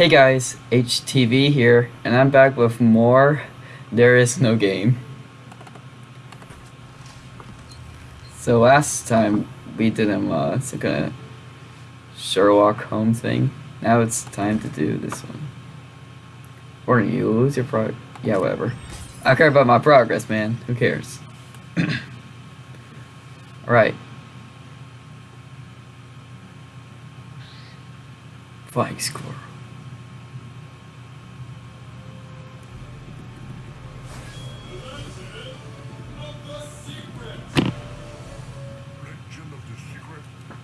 Hey guys, HTV here, and I'm back with more There Is No Game. So last time we did a uh, kind of Sherlock Holmes thing. Now it's time to do this one. Or you lose your pro- yeah, whatever. I care about my progress, man. Who cares? Alright. Flying squirrel.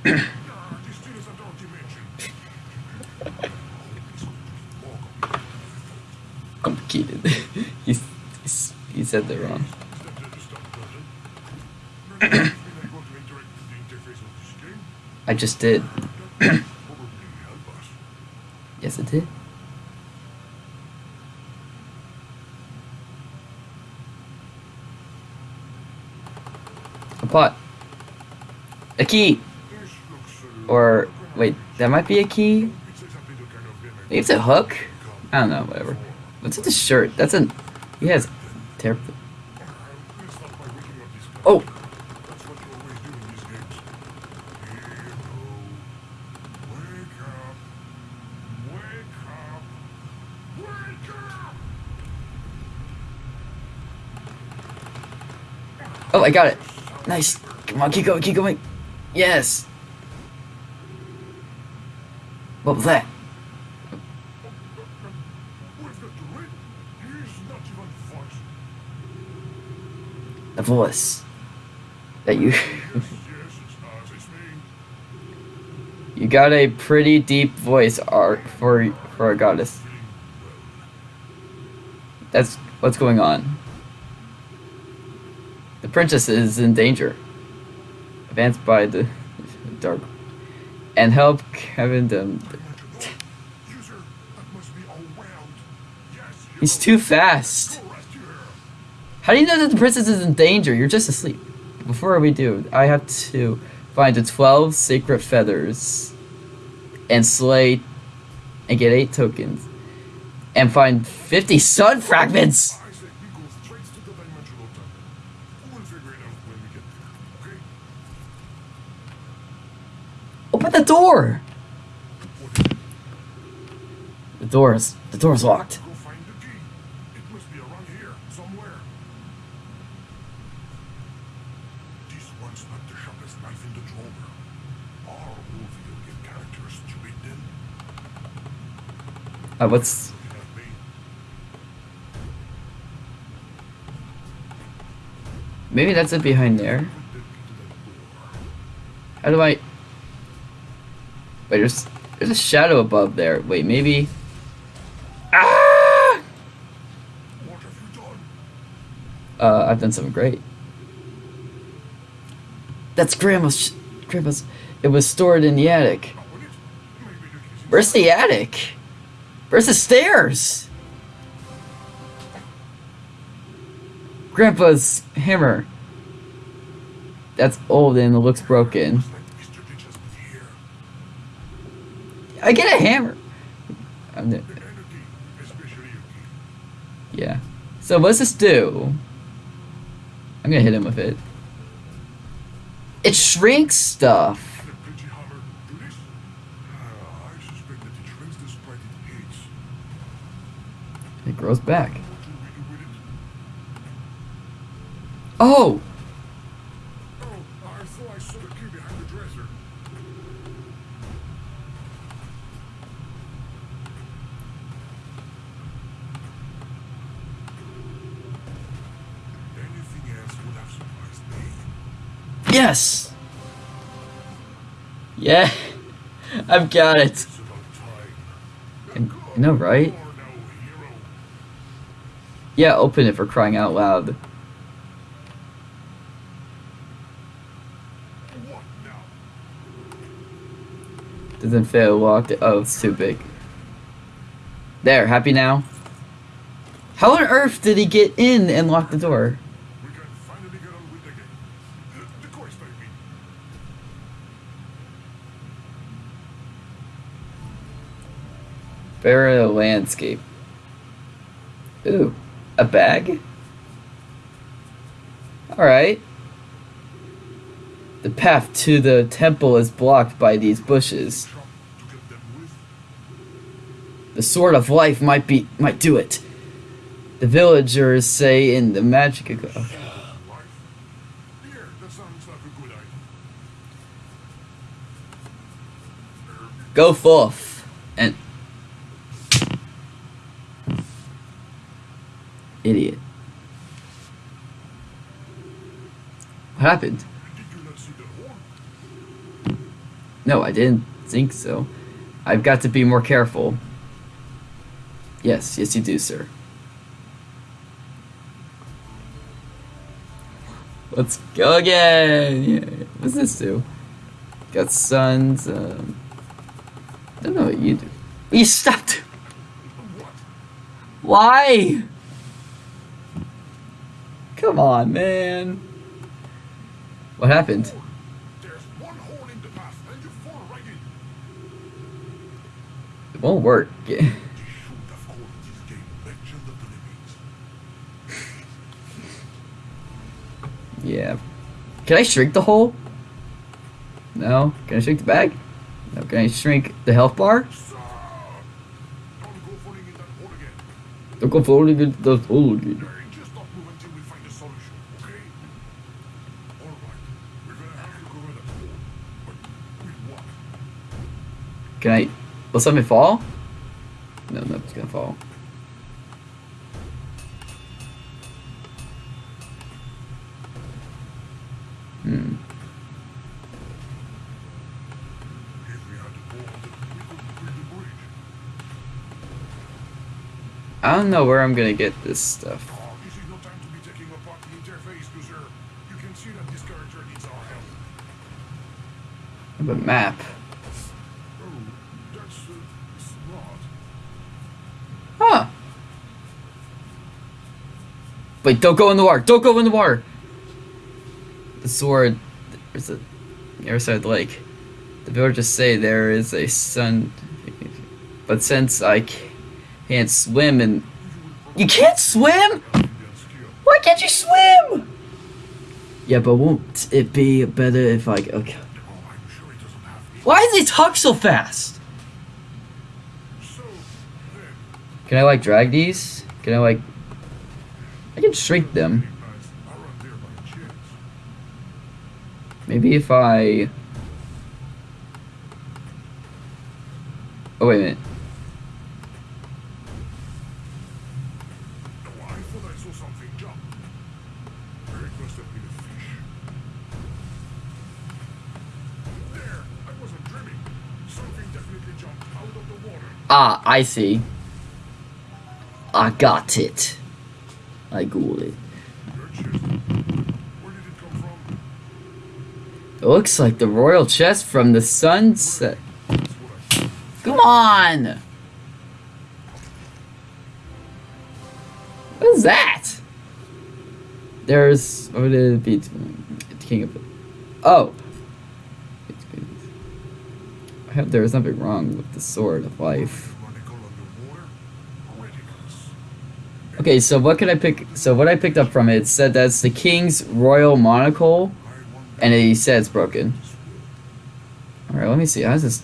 Complicated. he's, he's, he said wrong. The game. I just did. Yes, it did. A pot. A key. Or, wait, that might be a key? Maybe it's a hook? I don't know, whatever. What's with the shirt? That's an. He has. Terrible. Oh! Oh, I got it. Nice. Come on, keep going, keep going. Yes. What was that? The voice. That you. You got a pretty deep voice art for for a goddess. That's what's going on. The princess is in danger. Advanced by the dark. And help Kevin them. He's too fast. How do you know that the princess is in danger? You're just asleep. Before we do, I have to find the 12 sacred feathers and slay and get 8 tokens and find 50 sun fragments. I say we go straight to the dimensional tunnel. We'll figure it out when we get there, okay? Open the door. What is it? The door's the door's locked. Go find the key. It must be around here, somewhere. This one's not the sharpest knife in the drawer. Are all video game characters stupid then? Uh, what's maybe that's it behind there. The door. How do I? Wait, there's there's a shadow above there. Wait, maybe. Ah! What have you done? Uh, I've done something great. That's grandma's. Grandma's. It was stored in the attic. Where's the attic? Where's the stairs? Grandpa's hammer. That's old and it looks broken. Looks like Mr. Glitch has been here. I get a hammer. Yeah. So what's this do? I'm gonna hit him with it. It shrinks stuff. It grows back. hammer do this? Ah, I suspect that it shrinks the sprite it hates. It grows back. What do we do with it? Oh! Oh, I thought I saw the key behind the dresser. Anything else would have surprised me. Yes! Yeah! I've got it. I- know, right? Yeah, open it for crying out loud. Doesn't fit locked. it. Oh, it's too big. There, happy now? How on earth did he get in and lock the door? We can finally get on with the game. The, the quest, I mean. Burial landscape. Ooh, a bag? Alright. The path to the temple is blocked by these bushes. The sword of life might be might do it. The villagers say in the magic. Okay. Life. Here, that sounds like a good idea. Go forth and idiot. What happened? No, I didn't think so. I've got to be more careful. Yes, yes, you do, sir. Let's go again. Yeah. What's this do? Got sons. Um, I don't know what you do. You stopped. Why? Come on, man. What happened? There's one hole in the path, and you fall right happened? It won't work. Yeah. Can I shrink the hole? No. Can I shrink the bag? No. Can I shrink the health bar? Don't go falling in that hole again. Don't go falling into the hole again. Hey, just don't move until we find a solution, okay? Alright, we're gonna have to cover that hole. But with what? Can I? Will something fall? No, nothing's gonna fall. Hmm. If we had the ball, then we could build the bridge. I don't know where I'm gonna get this stuff. Oh, this is no time to be taking apart the interface, user. You can see that this character needs our help. I have a map. Oh, that's uh, smart. Huh. Wait, don't go in the water. Don't go in the water. The sword. There's a. Other side lake. The villagers say there is a sun. But since I can't swim and. You can't swim? Why can't you swim? Yeah, but won't it be better if I. Okay. Why does he talk so fast? Can I, like, drag these? Can I, like. I can shrink them. Maybe if I. Oh, wait a minute. Ah, I see. I got it. I got it. Did it looks like the royal chest from the sunset. Come on! What is that? There's. What would it be? King of. Oh! I hope there was nothing wrong with the sword of life. Okay, so what can I pick? So what I picked up from it said that's the king's royal monocle, and he said it's broken. All right, let me see. How's this?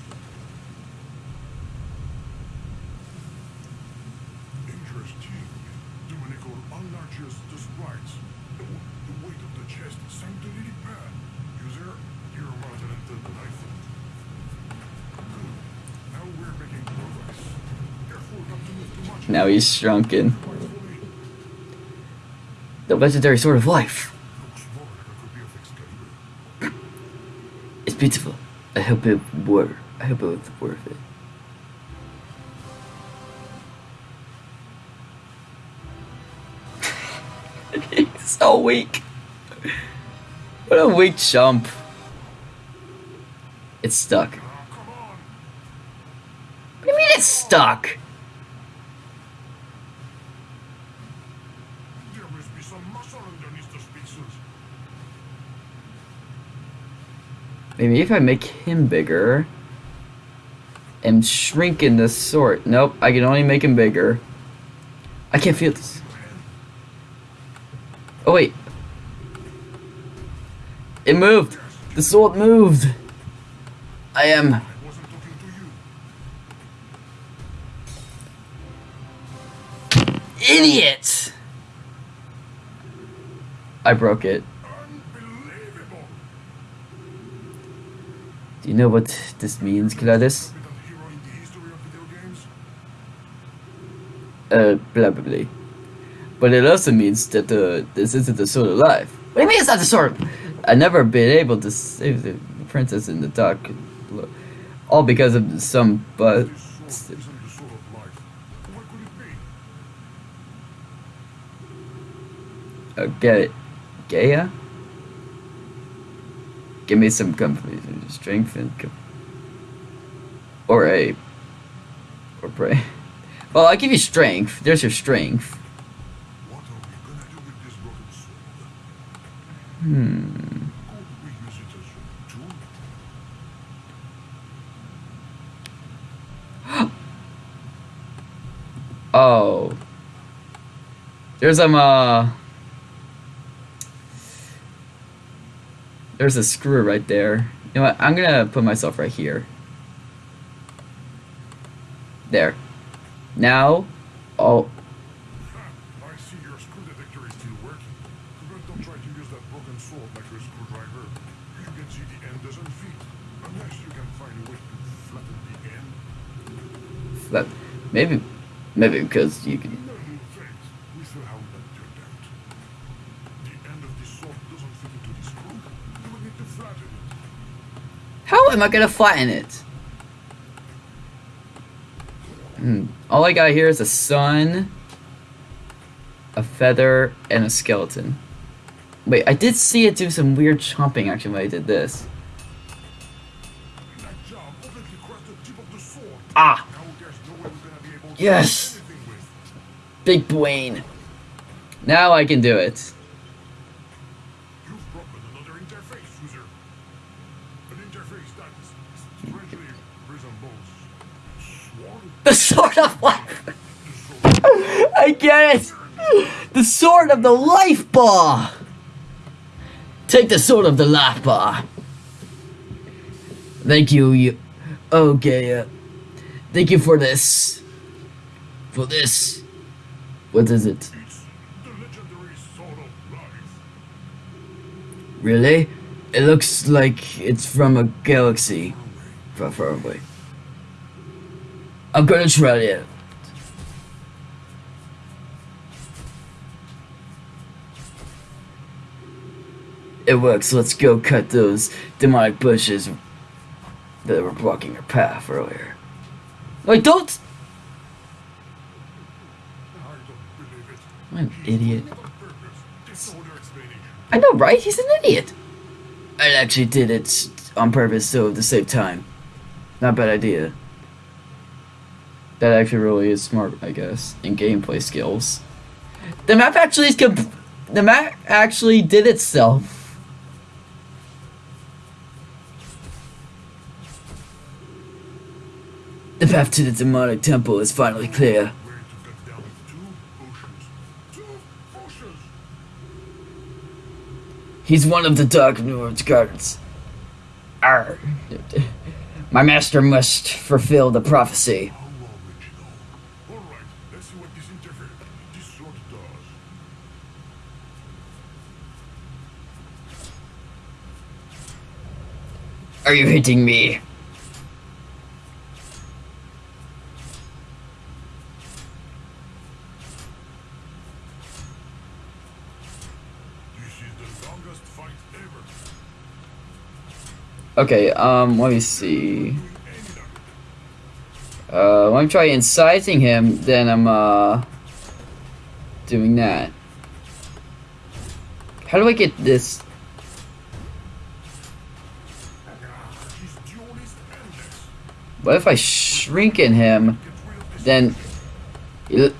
Now we're making progress. Careful not to move too much. Now he's shrunken. Carefully. The legendary sword of life. It's beautiful. I hope it were. I hope it was worth it. He's so weak. What a weak chump. It's stuck. What do you mean it's stuck? There must be some muscle underneath the speakers. Maybe if I make him bigger. am shrinking the sword. Nope, I can only make him bigger. I can't feel this. Oh wait. It moved. The sword moved. I am idiot. I broke it. Do you know what this means, Gladys? Uh, probably. But it also means that the this isn't the sword of life. What do you mean it's not the sword? Of.? I never been able to save the princess in the dark, all because of some but. What could it Gaia? Give me some company, strength and or a or pray. Well, I'll give you strength. There's your strength. What are we gonna do with this broken sword? Hmm. Could we use it as a tool? Oh. There's some uh There's a screw right there. You know what? I'm gonna put myself right here. There. Now, oh, I see your screw detector is still working. But don't try to use that broken sword like a screwdriver. You can see the end doesn't fit. Unless you can find a way to flatten the end. that maybe, maybe because you can. No, thanks. We saw how that turned out. The end of the sword doesn't fit into the screw. You will need to flatten it. How am I gonna flatten it? Hmm. All I got here is a sun, a feather, and a skeleton. Wait, I did see it do some weird chomping action when I did this. Ah, Yes. big brain. Now I can do it. You've broken another interface, user. An interface that strangely resembles swan. The sword of life. The sword I get it. The sword of the life bar. Take the sword of the life bar. Thank you, you. Okay, uh, thank you for this. For this. What is it? Really? It looks like it's from a galaxy far, far away. I'm gonna try it. It works. Let's go cut those demonic bushes that were blocking our path earlier. Wait, don't! I don't! I'm an idiot. I know, right? He's an idiot. I actually did it on purpose, so to save time. Not a bad idea. That actually really is smart, I guess, in gameplay skills. The map actually is comp- the map actually did itself. The path to the demonic temple is finally clear. He's one of the Dark Lord's guards. My master must fulfill the prophecy. Are you hitting me? This is the longest fight ever. Okay, um, let me see. Uh, when I'm trying inciting him, then I'm, uh, doing that. How do I get this? What if I shrink in him, this then...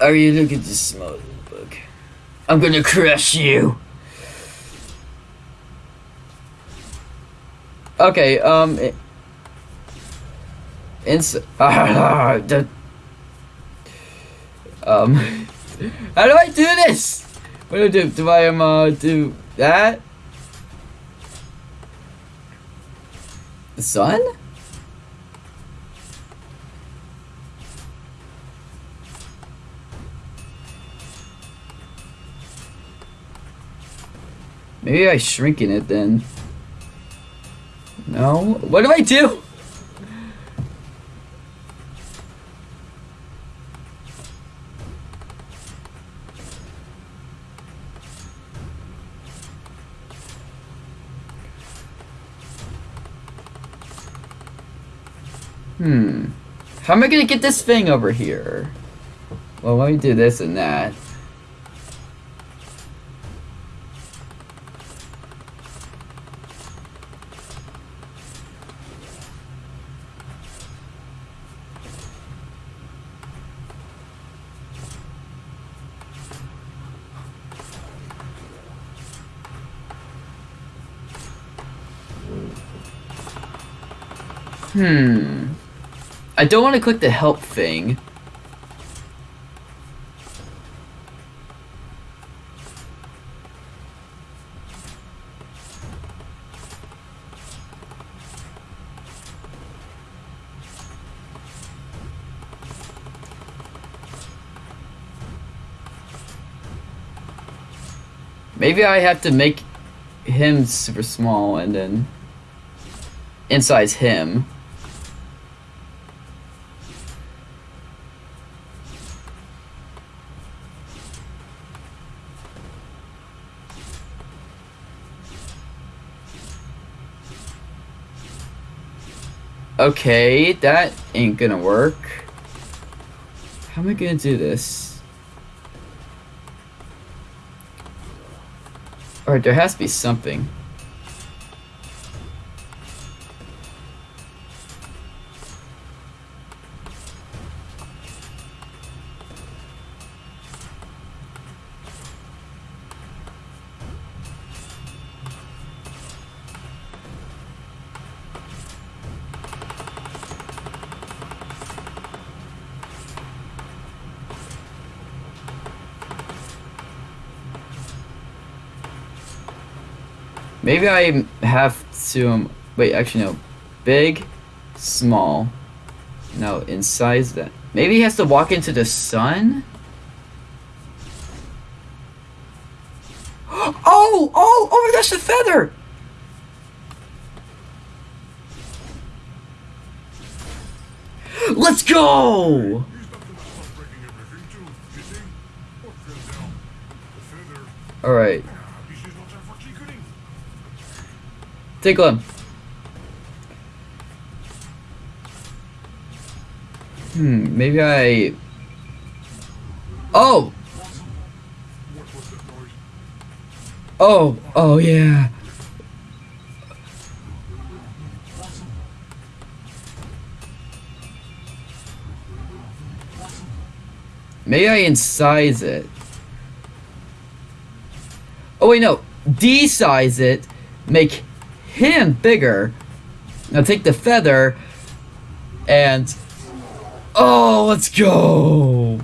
Are you looking to smell the book? I'm gonna crush you! Okay, um... Ins- um, how do I do this? What do I do? Do I um uh, do that? The sun? Maybe I shrink in it then. No? What do I do? Hmm. How am I gonna get this thing over here? Well, let me do this and that. Hmm. I don't want to click the help thing. Maybe I have to make him super small and then insize him. Okay, that ain't gonna work. How am I gonna do this? Alright, there has to be something. Maybe I have to, um, wait, actually no. Big, small. No, in size that. Maybe he has to walk into the sun? Oh, oh, oh my gosh, the feather! Let's go! He's not gonna stop breaking everything too, you see? What fell down? The feather. Alright, Ah, this is not time for tinkering. Take one. Hmm, maybe I... Oh! Oh, oh yeah. Maybe I incise it. Oh wait, no. De-size it. Make him bigger. Now take the feather and... Oh, let's go!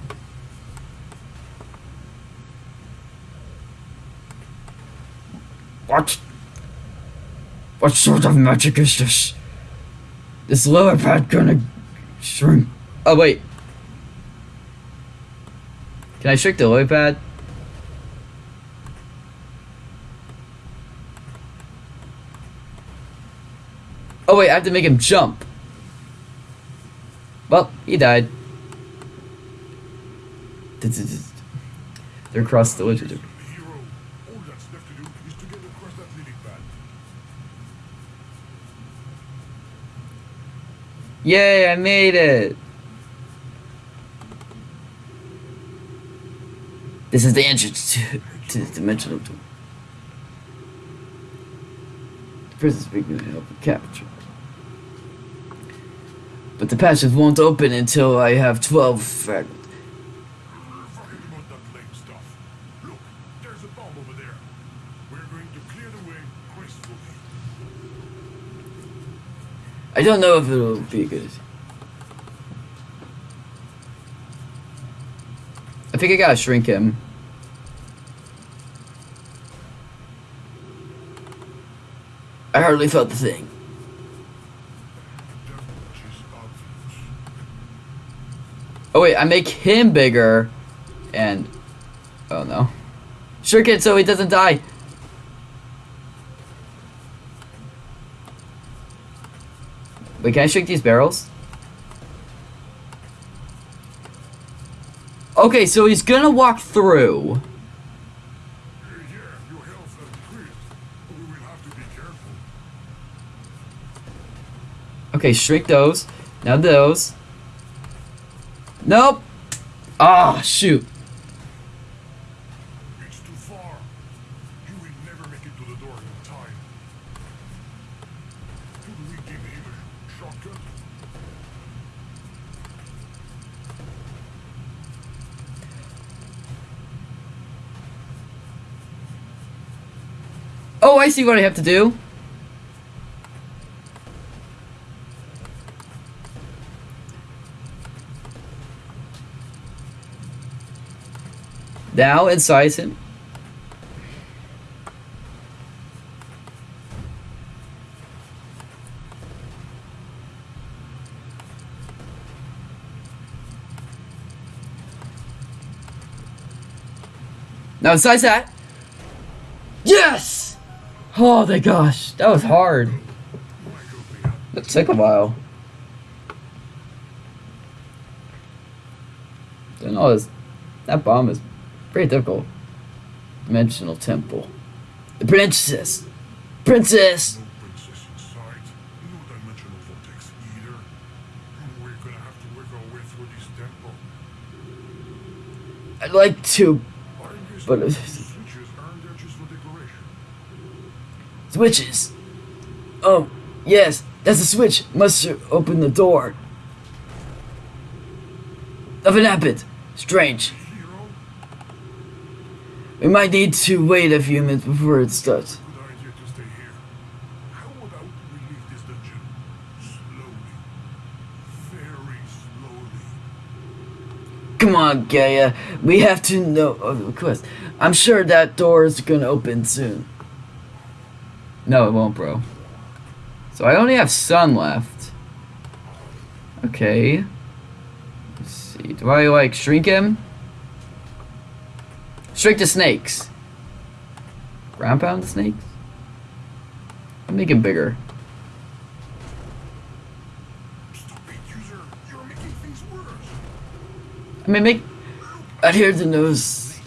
What? What sort of magic is this? This lower pad gonna shrink? Oh wait. Can I shrink the lower pad? Wait, I have to make him jump. Well, he died. They're across the pad. Yay, I made it! This is the entrance to, to the dimensional door. The prison's to help capture but the passive won't open until I have 12. Uh, I don't know if it'll be good. I think I gotta shrink him. I hardly felt the thing. Oh wait, I make him bigger, and oh no, shrink it so he doesn't die. Wait, can I shrink these barrels? Okay, so he's gonna walk through. Okay, shrink those. Now those. Nope. Ah, shoot. It's too far. You will never make it to the door in time. Could we give him a shortcut? Oh, I see what I have to do. Now incise him. Now incise that. Yes! Oh my gosh, that was hard. That took a while. All this, that bomb is pretty difficult. Dimensional temple. The princess! Princess! No princess inside. No dimensional vortex either. We're gonna have to work our way through this temple. I'd like to. But- the switches aren't there just for decoration. Switches! Oh, yes, that's a switch. Must open the door. Nothing happened. Strange. We might need to wait a few minutes before it starts. Come on, Gaia. We have to know of the request. I'm sure that door is gonna open soon. No, it won't, bro. So I only have sun left. Okay. Let's see. Do I like shrink him? Shrink the snakes. Ground pound the snakes? I'll make him bigger. I mean, make. Adhere to nose.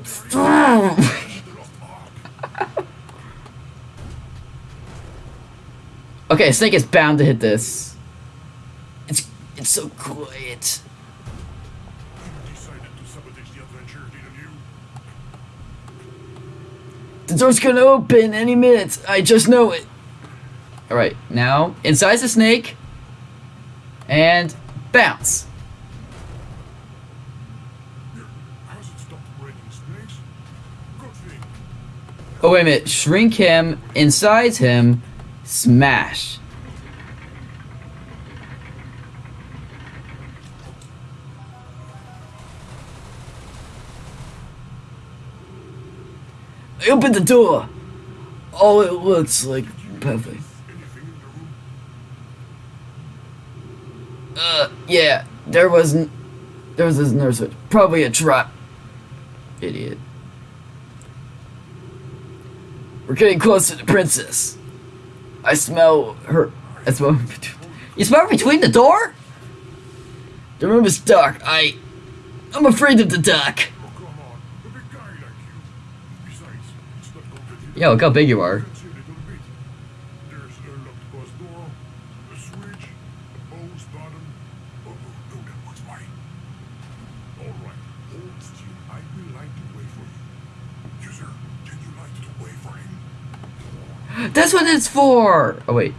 It's not. Stop. okay, snake is bound to hit this. It's it's so quiet. The door's gonna open any minute. I just know it. All right, now inside the snake, and bounce. Oh wait a minute, shrink him, incise him, smash. I opened the door. Oh, it looks like perfect. Uh, yeah, there was there was this nurse. Probably a trap. Idiot. We're getting close to the princess. I smell her. I smell. You smell between the door? The room is dark. I. I'm afraid of the dark. Oh, come on. A big guy like you. Besides, it's not complicated. Yeah, look how big you are. That's what it's for. Oh wait.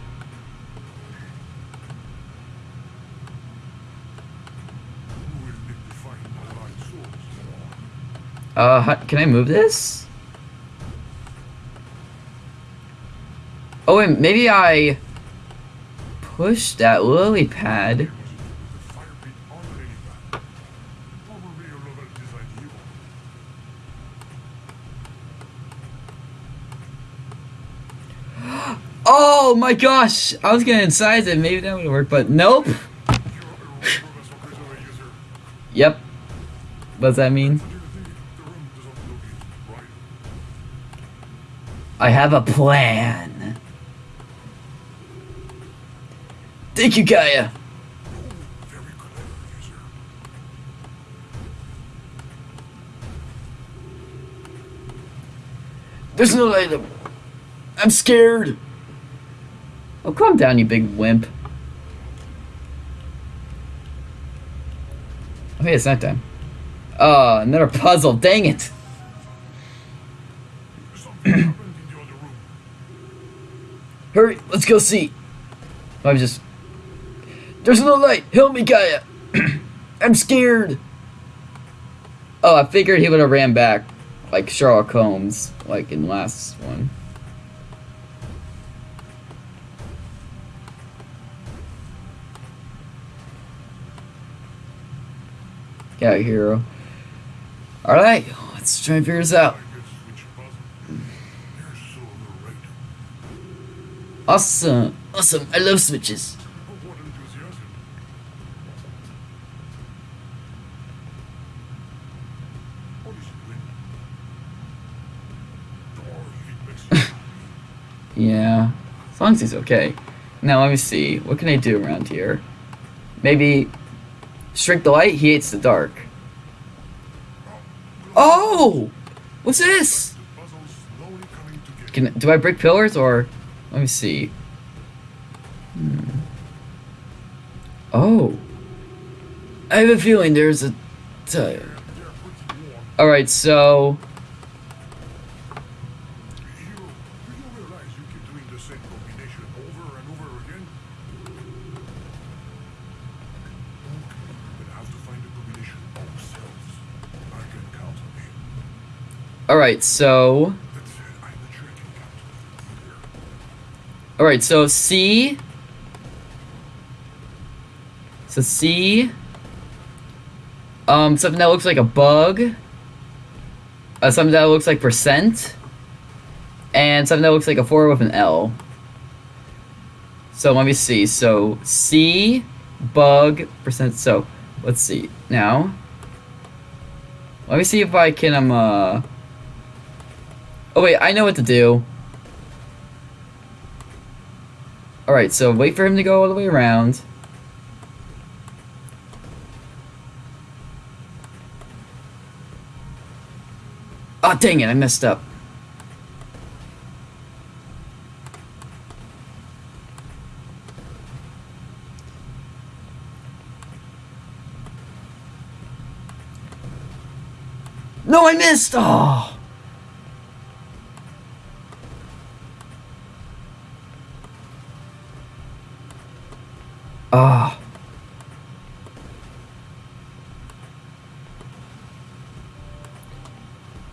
Uh, can I move this? Oh, and maybe I pushed that lily pad. Oh my gosh! I was gonna incise it, maybe that would work, but nope! yep. What does that mean? I have a plan. Thank you, user. There's no item. I'm scared. Oh, calm down, you big wimp. Oh, hey, it's nighttime. Oh, ah, another puzzle. Dang it. Hurry, let's go see. I'm just. There's no light. Help me, Gaia. I'm scared. Oh, I figured he would have ran back, like Sherlock Holmes, like in the last one. Got hero. All right, let's try and figure this out. I guess switch puzzle. You're so overrated. Awesome, awesome. I love switches. Oh, what enthusiasm. What is it, wind? Oh, if it makes you Yeah, as long as he's okay. Now let me see. What can I do around here? Maybe shrink the light. He hates the dark. Oh, what's this? Can do I break pillars or? Let me see. Hmm. Oh, I have a feeling there's a tire. They're pretty warm. All right, so either. All right, so C. So C. Um, something that looks like a bug. Uh, something that looks like percent. And something that looks like a four with an L. So let me see. So C, bug, percent. So let's see now. Let me see if I can um uh. Oh wait, I know what to do. Alright, so wait for him to go all the way around. Oh, dang it, I messed up. No, I missed! Oh! Ah.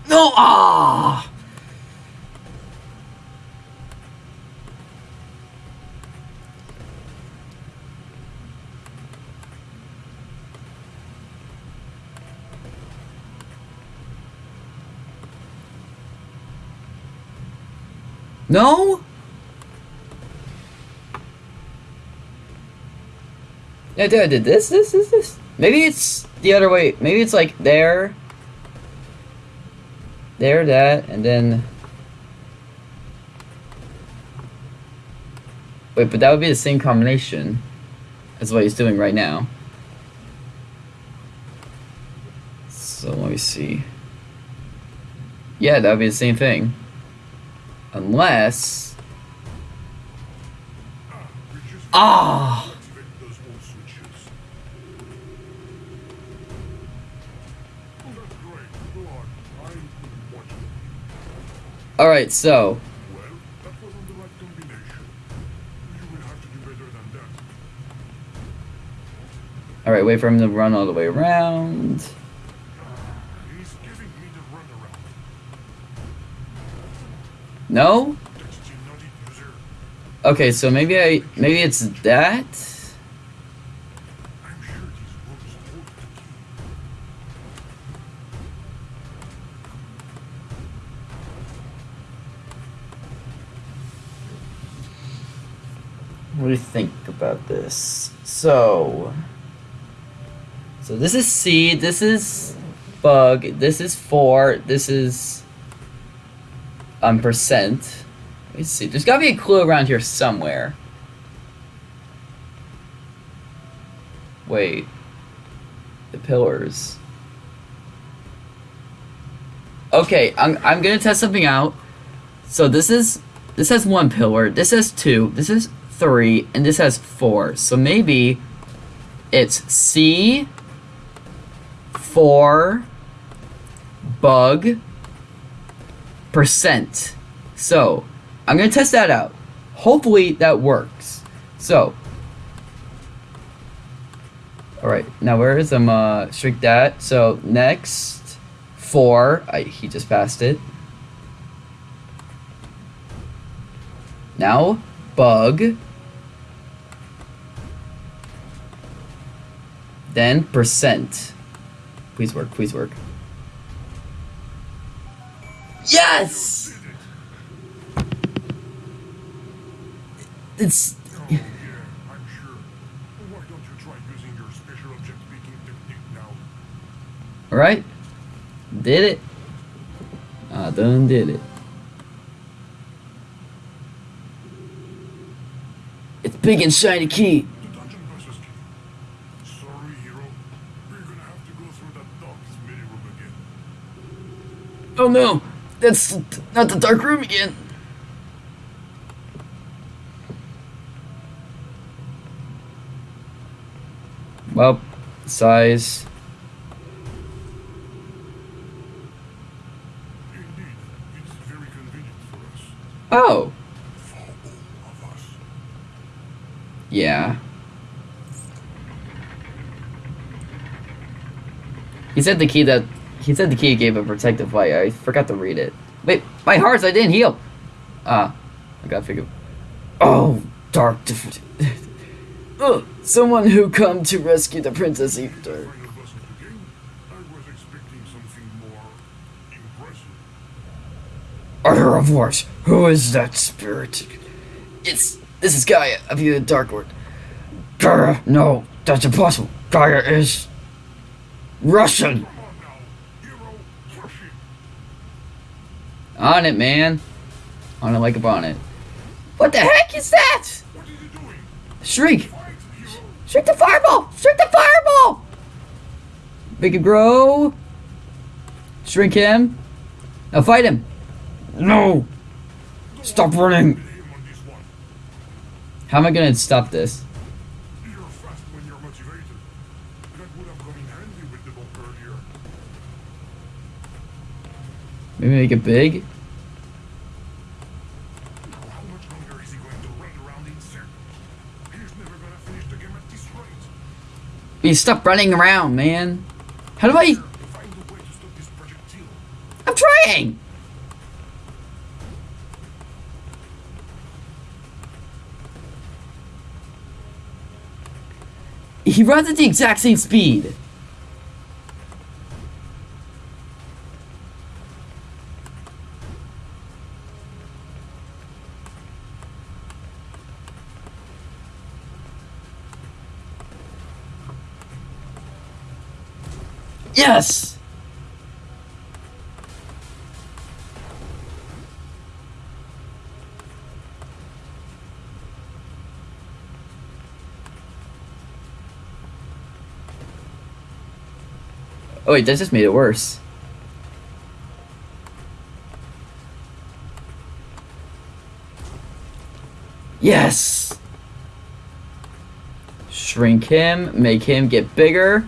No, ah. No? Yeah, dude, I did this, this, this, this. Maybe it's the other way. Maybe it's like there, there, that, and then. Wait, but that would be the same combination as what he's doing right now. So let me see. Yeah, that would be the same thing. Unless. Ah. Oh. Alright, so. Alright, wait for him to run all the way around. He's giving me the runaround. No? Okay, so maybe I. Maybe it's that? What do you think about this? So, so this is C. This is bug. This is four. This is um percent. Let me see. There's got to be a clue around here somewhere. Wait. The pillars. Okay, I'm I'm gonna test something out. So this is this has one pillar. This has two. This is three, and this has four. So maybe it's C four bug percent. So I'm gonna test that out. Hopefully that works. So Alright, now where is um uh shrink that? So next four I he just passed it. Now bug then percent. Please work, please work. Technique now? alright. Did it. I done did it. It's big and shiny key. The dungeon passes key. Sorry, hero. We're gonna have to go through that dog's mini room again. Oh no, that's not the dark room again. Well, size. Oh, yeah. He said the key that he said the key gave a protective light. I forgot to read it. Wait, my hearts! I didn't heal. Ah, I gotta figure. Oh, dark. Dif- Ugh, someone who come to rescue the princess Eater. Boss of Wars, who is that spirit? It's this is Gaia of the Dark Lord. Gaia, no, that's impossible. Gaia is Russian. Come on now, hero, push it. On it, man. On it like a bonnet. What the heck is that? What are you doing? Shriek! Shriek the fireball! Shriek the fireball! Make it grow. Shrink him. Now fight him. No! Stop running. hit him on this one. How am I gonna stop this? You're fast when you're motivated. That would have come in handy with the bomb earlier. Maybe make it big? You stop running around, man. How do I... I'm trying! He runs at the exact same speed. Yes! Oh wait, that just made it worse. Yes! Shrink him, make him get bigger.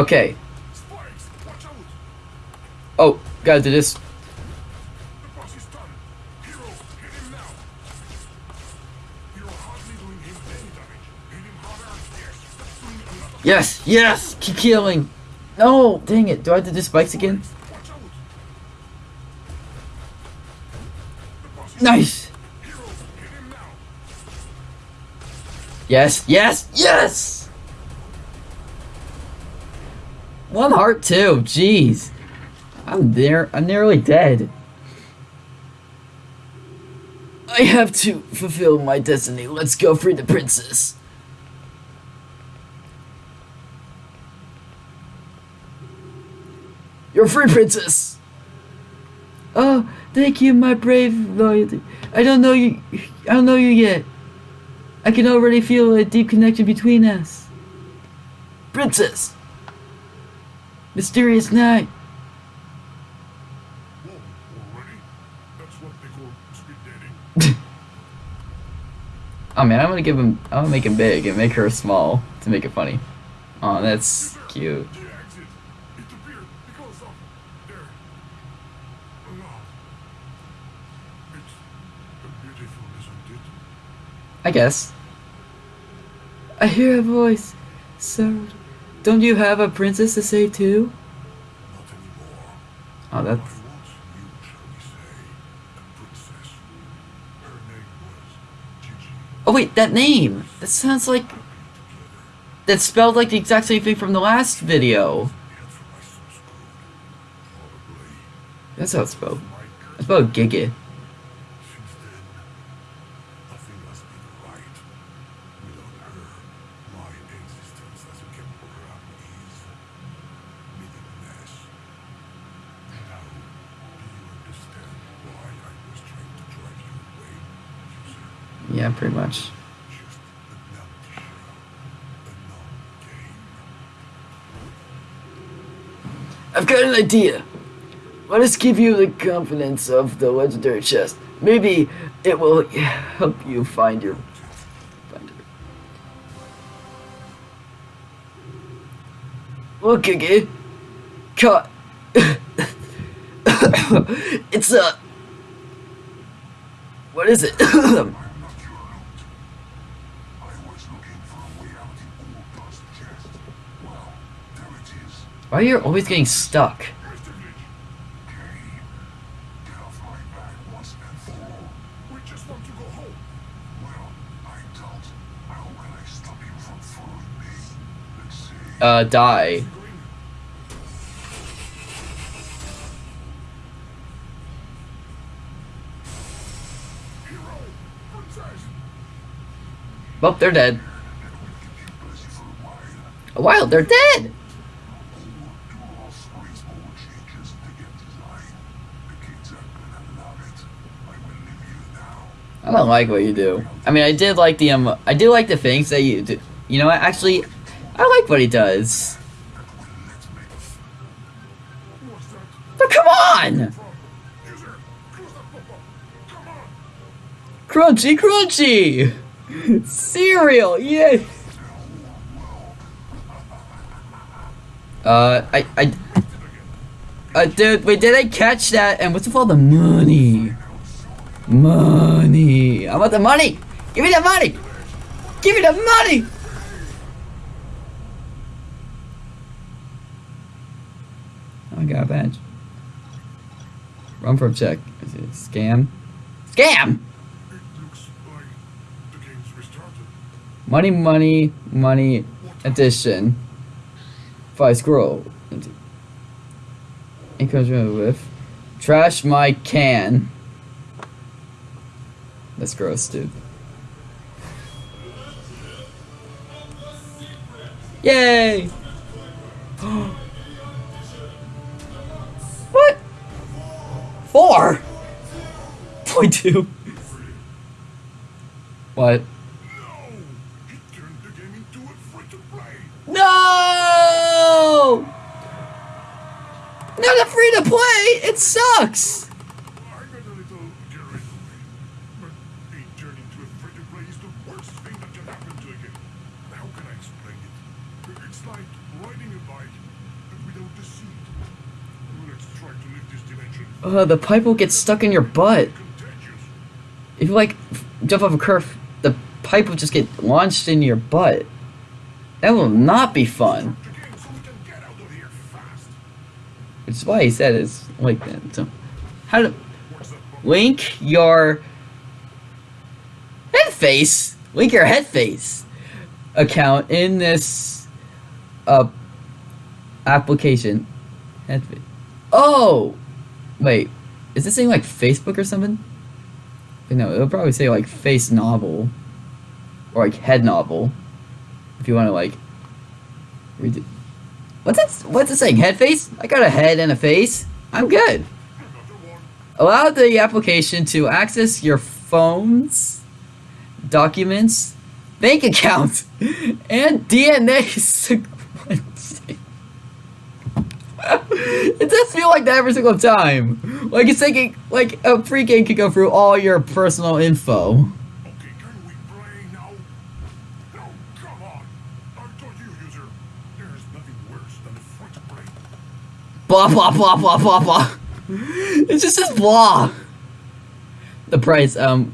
any Oh, gotta do of Yes, yes, keep killing. No, dang it. Do I have to do spikes again? Nice. Yes, yes, yes. One heart too. Jeez, I'm there. I'm nearly dead. I have to fulfill my destiny. Let's go free the princess. You're free, princess. Oh, thank you, my brave loyalty. I don't know you. I don't know you yet. I can already feel a deep connection between us. Princess! Mysterious knight. Whoa, already? That's what they call speed knight. Oh man, I'm gonna give him. I'm gonna make him big and make her small to make it funny. Oh, that's cute. The exit. It appeared because of there. No. It's beautiful, isn't it? I guess. I hear a voice. So, don't you have a princess to save too? Not anymore. Oh, I that's. once knew, shall we say, a princess. Her name was Gigi. Oh wait, that name. That sounds like. That's spelled like the exact same thing from the last video. yet for my son's good. Probably That's how it's spelled. It's spelled Giga. Since then, nothing has been right. Without her, my existence as a chemical ram is meaningless. Now, do you understand why I was trying to drive you away, user? Yeah, pretty much. Just a empty shell, a numb game. I've got an idea. Let us give you the confidence of the legendary chest. Maybe it will help you find your. Find. Look, Gigi. Cut. it's a. What is it? you from following me? Let's see. Uh, die. Well, they're dead. You. A while, they're dead! Do all sorts small changes to get design. The kids are gonna love it. I will leave you now. I don't like what you do. I mean, I did like the um, I do like the things that you do. You know what? Actually, I like what he does. But come on, crunchy, crunchy, cereal, yay. Uh, I, I, uh, dude, wait, did I catch that? And what's with all the money? Money. I want the money. Give me the money. Give me the money. I got a badge. Run for a check. Is it scam? Scam! Money, money, money, addition. Five scroll. Encouragement with. Trash my can. That's gross, dude. Yay! what? Four? Point two. What? No! Not a free to play. It sucks. Uh, the pipe will get stuck in your butt. If you like jump off a curve, the pipe will just get launched in your butt. That will not be fun. Which is why he said it's like that. So, how to link your head face, link your head face account in this uh application. Head fa- Oh, wait, is this saying like Facebook or something? No, it'll probably say like face novel or like head novel if you want to like read it. What's it? What's it saying? Head face? I got a head and a face. I'm good. Allow the application to access your phone's documents, bank accounts, and DNA. it does feel like that every single time. Like it's taking like a pre-game could go through all your personal info. Free. Blah blah blah blah blah blah. It's just this blah. The price, um,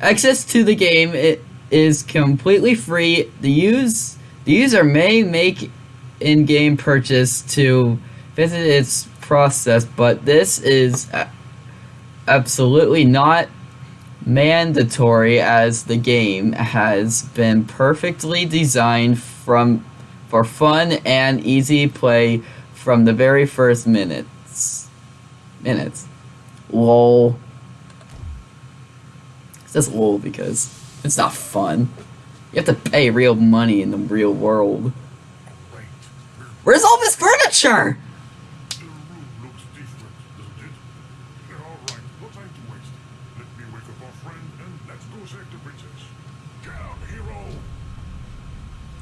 access to the game it is completely free. The use the user may make in-game purchase to visit its process, but this is absolutely not mandatory as the game has been perfectly designed from for fun and easy play from the very first minutes. Minutes. Lol. It says lol because it's not fun. You have to pay real money in the real world. Wait, we're Where's all this furniture? The room looks different, doesn't it? Yeah, all right, no time to waste. Let me wake up our friend and let's go save the princess. Get out, hero!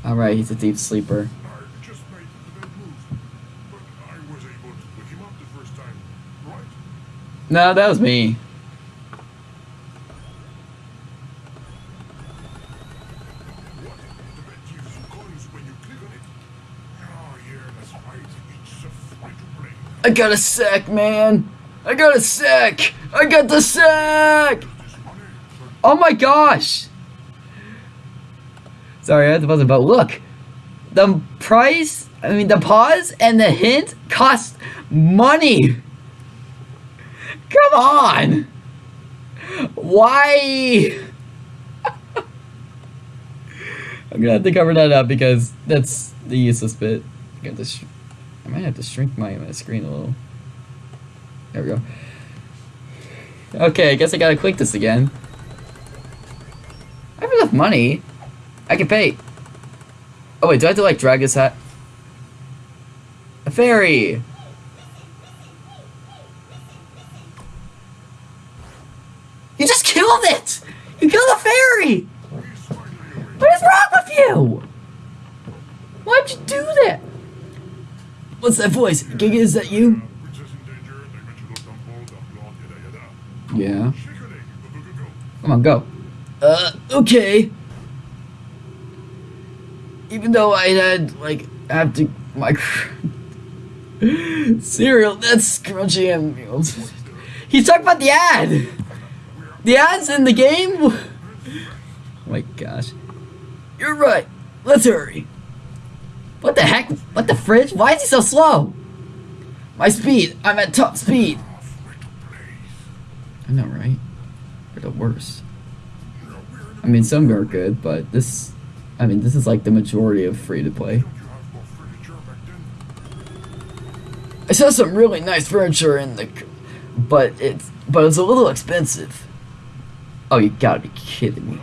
Alright, he's a deep sleeper. I just made the I got a sack, man. I got a sack. I got the sack. This Oh my gosh! Sorry, I had to buzz it, but look! The price, I mean, the pause and the hint cost money! Come on! Why? I'm gonna have to cover that up because that's the useless bit. Got sh- I might have to shrink my, my screen a little. There we go. Okay, I guess I gotta click this again. I have enough money. I can pay. Oh wait, do I have to like drag this hat? A fairy. You just killed it. You killed a fairy. What is wrong with you? Why'd you do that? What's that voice? Giga, is that you? Princess in danger, dimensional temple, the blonde, yada yada. Yeah. Come on, go. Uh, okay. Even though I had, like, have to, my cereal, that's crunchy and meals. He's talking about the ad! The ads in the game? Oh my gosh. You're right. Let's hurry. What the heck? What the fridge? Why is he so slow? My speed. I'm at top speed. I know, right? We're the worst. I mean, some are good, but this, I mean, this is like the majority of free to play. Don't you have more furniture back then? I saw some really nice furniture in the, but it's, but it's a little expensive. Oh, you gotta be kidding me.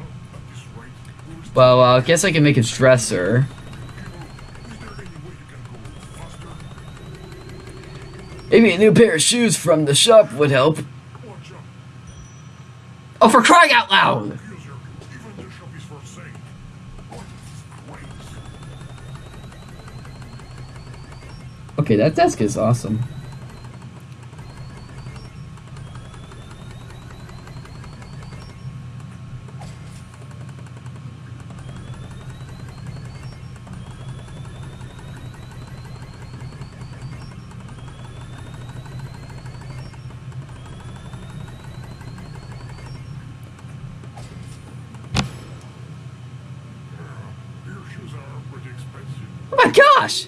Well, uh, I guess I can make a dresser. Maybe a new pair of shoes from the shop would help. Oh, for crying out loud! Okay, that desk is awesome. Gosh!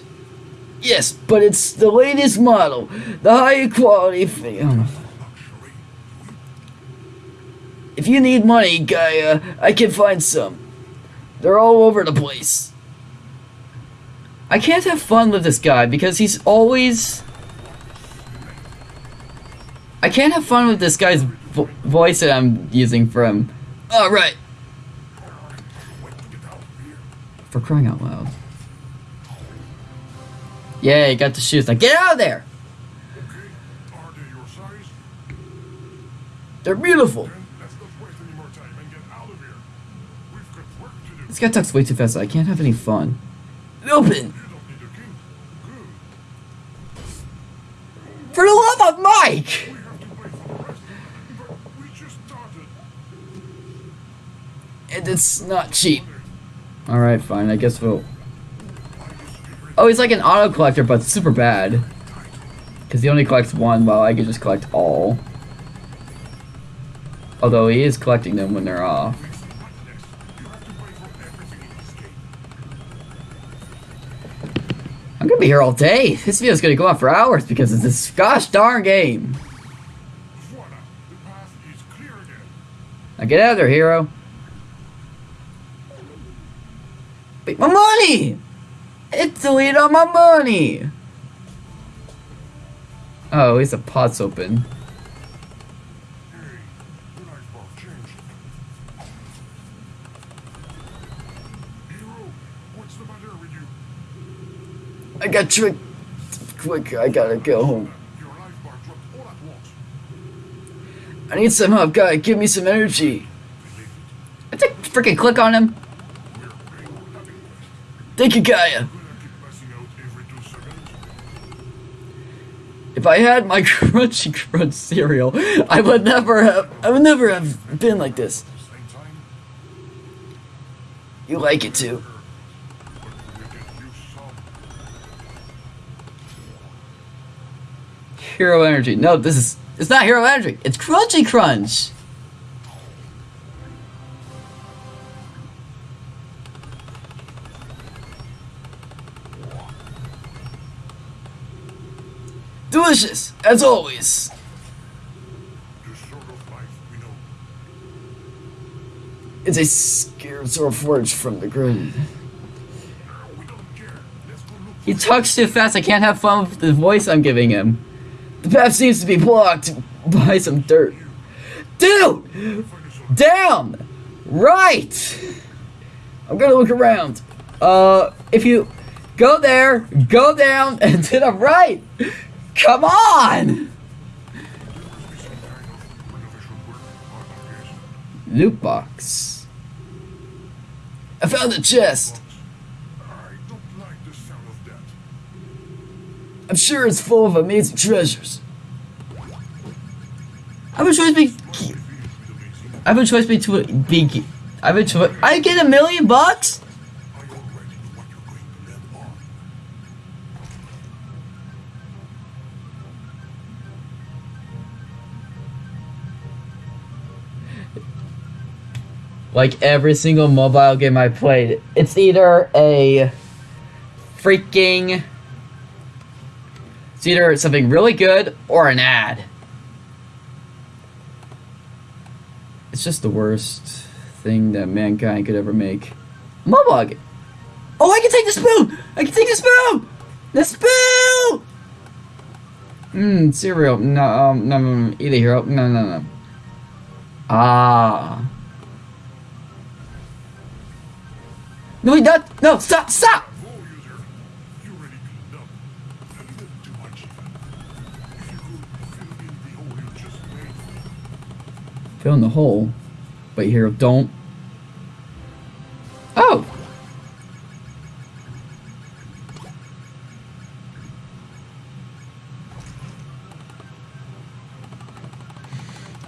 Yes, but it's the latest model. The higher quality film. Oh. If you need money, Gaia, I can find some. They're all over the place. I can't have fun with this guy because he's always. I can't have fun with this guy's vo- voice that I'm using for him. Alright, Wait to get out of here. for crying out loud. Yeah, you got the shoes. Now get out of there! Okay. They're beautiful. This guy talks way too fast. I can't have any fun. Open! For the love of Mike! And it's not cheap. Alright, fine. I guess we'll. Oh, he's like an auto collector, but super bad. Because he only collects one, while I can just collect all. Although he is collecting them when they're off. I'm gonna be here all day. This video's gonna go on for hours because of this gosh darn game. Now get out of there, hero. Wait, my money! It's deleted all my money! Oh, at least the pot's open. Hey, the life bar changed. Hero, what's the matter with you? I got tricked. Quick, I gotta go home. Your life bar dropped all at once. I need some help, guy. Give me some energy. I think freaking click on him. it. We're paying for nothing. Thank you, Gaia. If I had my crunchy crunch cereal, I would never have. I would never have been like this. You like it too. Hero energy. No, this is. It's not hero energy. It's crunchy crunch. Delicious, as always. This sort of life we know. It's a scarce or forged from the ground. We don't care. Let's go look He talks too fast. I can't have fun with the voice I'm giving him. The path seems to be blocked by some dirt. Dude! Down! Right! I'm gonna look around. Uh, if you go there, go down, and to the right! Come on! Loot box. I found the chest. I'm sure it's full of amazing treasures. I have a choice be. I have a choice between be. I have a choice. I get a million bucks. Like every single mobile game I played, it's either a freaking. It's either something really good or an ad. It's just the worst thing that mankind could ever make. Mobile game. Oh, I can take the spoon! I can take the spoon! The spoon! Mmm, cereal. No, um, no, no, no. Eat hero. No, no, no. Ah. No, he not. No, stop, stop! Fill in the hole. Wait, hero, don't. Oh!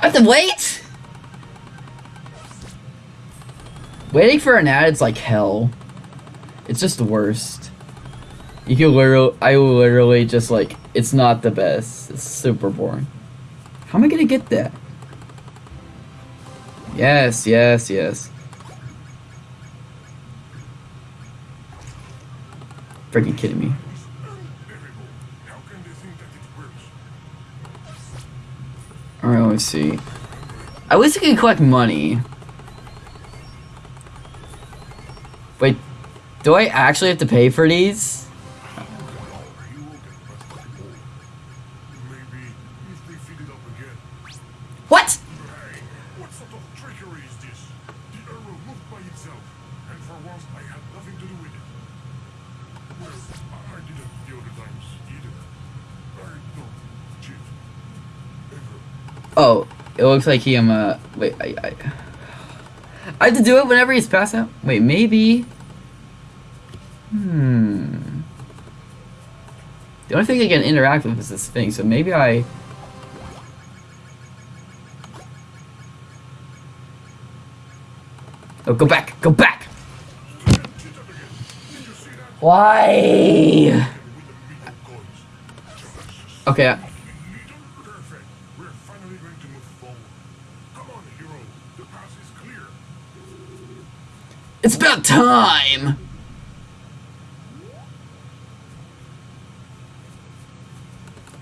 I have to wait? Waiting for an ad is like hell. It's just the worst. You can literally, I literally just like, it's not the best. It's super boring. How am I gonna get that? Yes, yes, yes. Freaking kidding me. Alright, let me see. At least I can collect money. Wait, do I actually have to pay for these? What? Oh, it looks like he um uh wait I I I have to do it whenever he's passed out. Wait, maybe. Hmm. The only thing I can interact with is this thing, so maybe I. Oh, go back! Go back! Why? Okay. I- little perfect. We're finally going to move forward. Come on, hero. The path is clear. It's about time!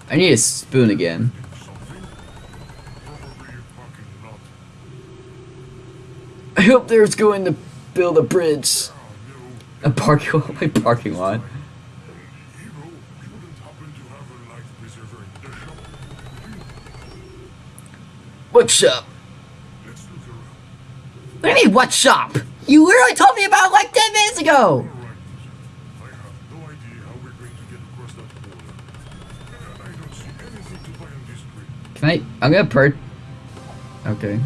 I need a spoon again. Something? Probably a parking lot. I hope there's going to build a bridge. A parking lot? My parking lot. Hero, you wouldn't happen to have a life preserver in the shop? What shop? Let's look around. What do you mean, what shop? You literally told me about it like 10 minutes ago! Alright, I I'm gonna idea how we're going to get across that border. And I don't see anything to buy on this street. Can I? I'm gonna per. Okay.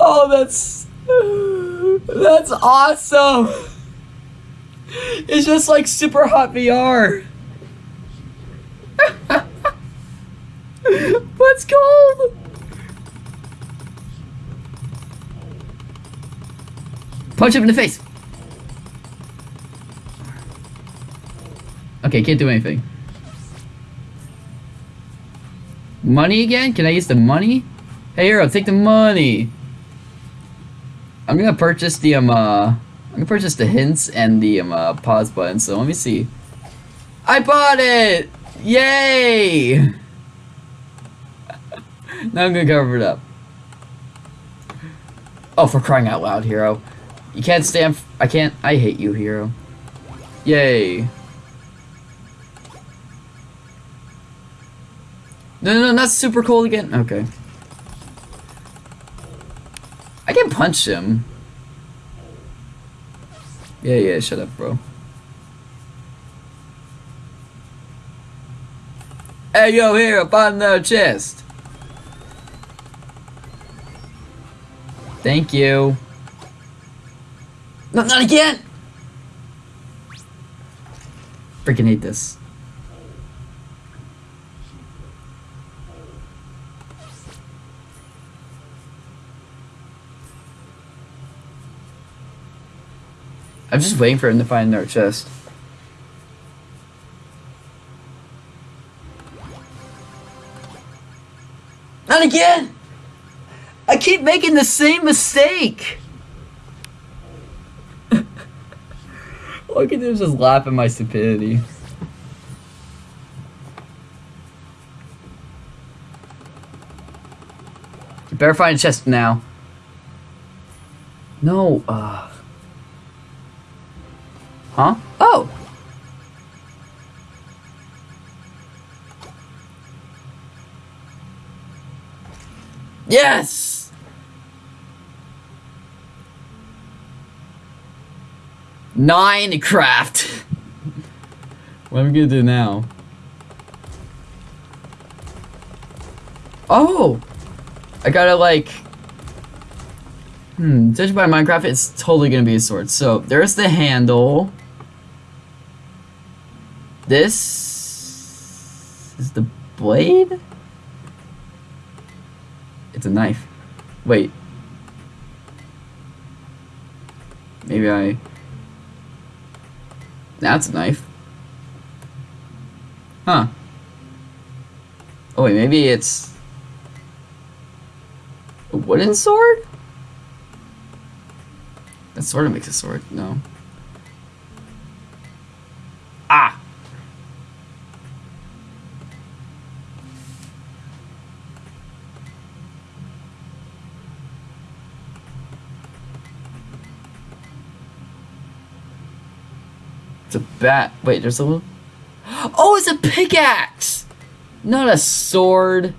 oh, that's that's awesome. It's just like super hot VR. What's cold? Punch him in the face. Okay, can't do anything. Money again? Can I use the money? Hey, hero, take the money. I'm gonna purchase the um. Uh, I'm gonna purchase the hints and the um uh, pause button. So let me see. I bought it! Yay! now I'm gonna cover it up. Oh, for crying out loud, hero! You can't stand. I can't. I hate you, hero. Yay! No, no, no, not super cold again. Okay. I can punch him. Yeah, yeah, shut up, bro. Hey, yo, here, up on the chest. Thank you. No, not again! Freaking hate this. I'm just waiting for him to find another chest. Not again! I keep making the same mistake! All I can do is just laugh at my stupidity. You better find a chest now. No, uh... Huh? Oh! Yes! Nine craft! what am I gonna do now? Oh! I gotta like... Hmm, judged by Minecraft, it's totally gonna be a sword. So, there's the handle. This is the blade? It's a knife. Wait. Maybe I... That's a knife. Huh. Oh wait, maybe it's a wooden sword? That sort of makes a sword, no. Ah! It's a bat. Wait, there's a little. Oh, it's a pickaxe! Not a sword.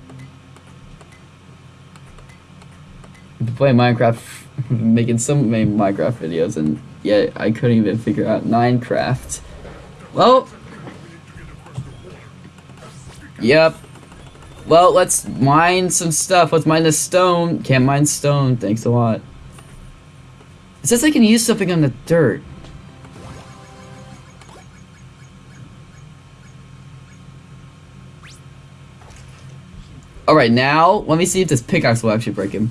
Play Minecraft, making so many Minecraft videos, and yet I couldn't even figure out Minecraft. Well, yep. Well, let's mine some stuff. Let's mine the stone. Can't mine stone. Thanks a lot. It says I can use something on the dirt. Alright, now, let me see if this pickaxe will actually break him.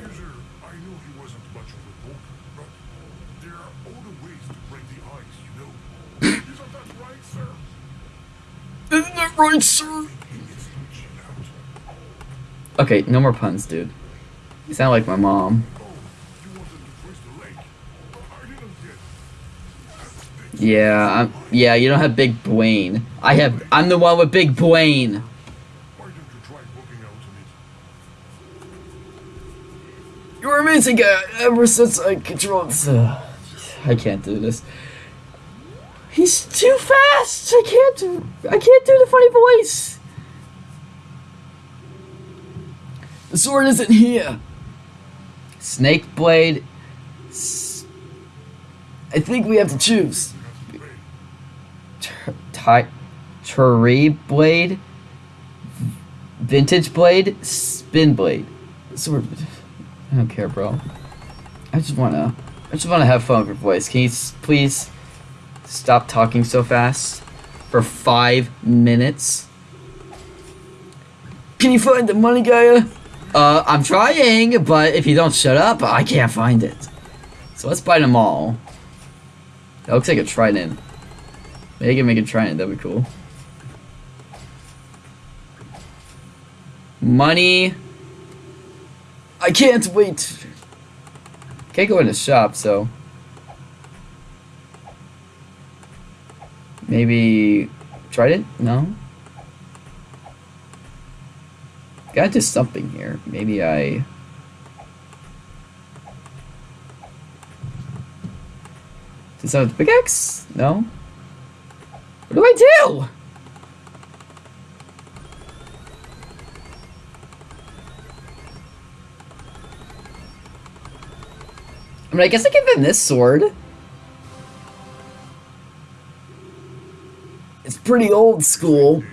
User, I know he wasn't much of a poker, but there are other ways to break the ice, you know. Isn't that right, sir? Isn't that right, sir? He needs to chill out. Okay, no more puns, dude. You sound like my mom. You wanted to trace the lake. I didn't get it. Yeah, I'm, yeah, you don't have big brain. I have, I'm the one with big brain. Why don't you try walking out on amazing guy. Ever since I controlled, uh, I can't do this. He's too fast. I can't do. I can't do the funny voice. The sword isn't here. Snake blade. I think we have to choose. Tree blade, vintage blade, spin blade. Sword. I don't care, bro. I just wanna, I just wanna have fun with your voice. Can you s- please stop talking so fast for five minutes? Can you find the money, Gaia? Uh, I'm trying, but if you don't shut up, I can't find it. So let's buy them all. That looks like a trident. Maybe I can make a trident, that'd be cool. Money. I can't wait. Can't go in the shop, so. Maybe. tried it? No? Gotta do something here. Maybe I. That with pickaxe? No? What do I do? Mean, I guess I give him this sword. It's pretty old school.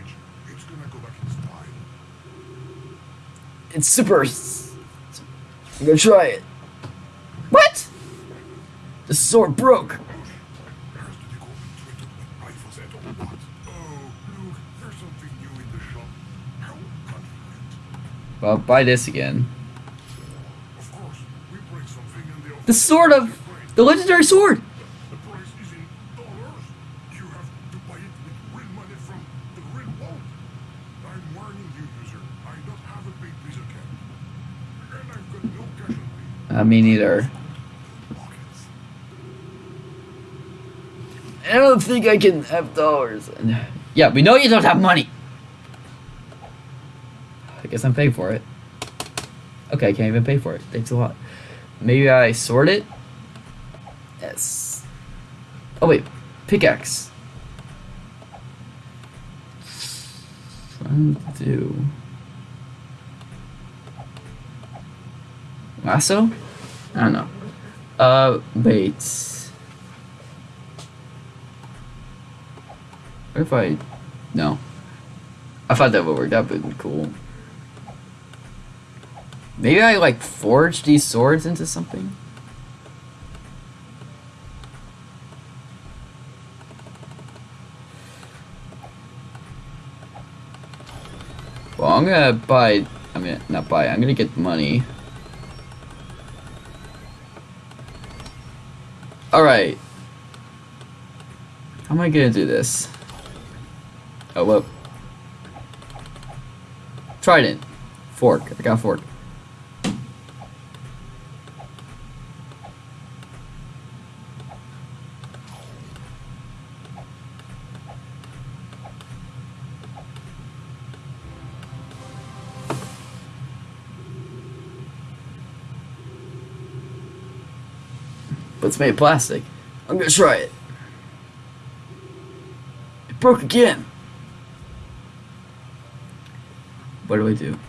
It's super. I'm gonna try it. What? The sword broke. Well, buy this trinket The sword of the legendary sword. The price is in dollars. You have to buy it with real money from the real world. I'm warning. I don't have a big piece of cash. And I've got no cash on me. Uh, me neither. I don't think I can have dollars. Yeah, we know you don't have money. I guess I'm paying for it. Okay, I can't even pay for it. Thanks a lot. Maybe I sort it? Yes. Oh wait, pickaxe. Trying to do. Lasso? I don't know. Uh, wait. What if I... No. I thought that would work. That would be cool. Maybe I, like, forge these swords into something? Well, I'm gonna buy... I mean, not buy. I'm gonna get money. Alright. How am I gonna do this? Oh, whoa. Trident. Fork. I got fork. But it's made of plastic. I'm gonna try it. It broke again. What do I do?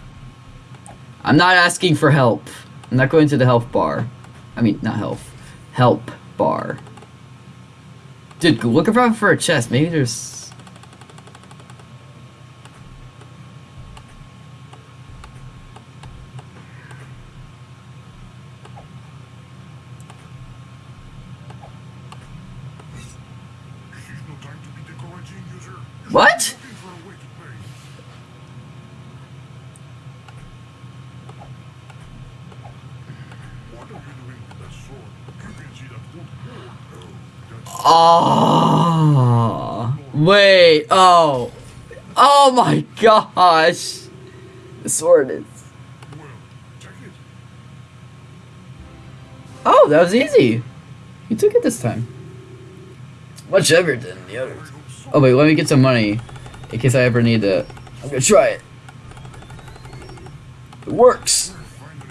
I'm not asking for help. I'm not going to the health bar. I mean, not health. Help bar. Dude, look around for a chest. Maybe there's... This is no time to be decorating, user. You're What? looking for a way to pay. What are you doing with that sword? You can see that wood board. Oh, that's Oh, wait. Oh. Oh my gosh. The sword is... well. Check it. Oh, that was easy. You took it this time. Much heavier than the others. I hope so. Oh wait, let me get some money in case I ever need to. I'm gonna try it. It works. We'll find an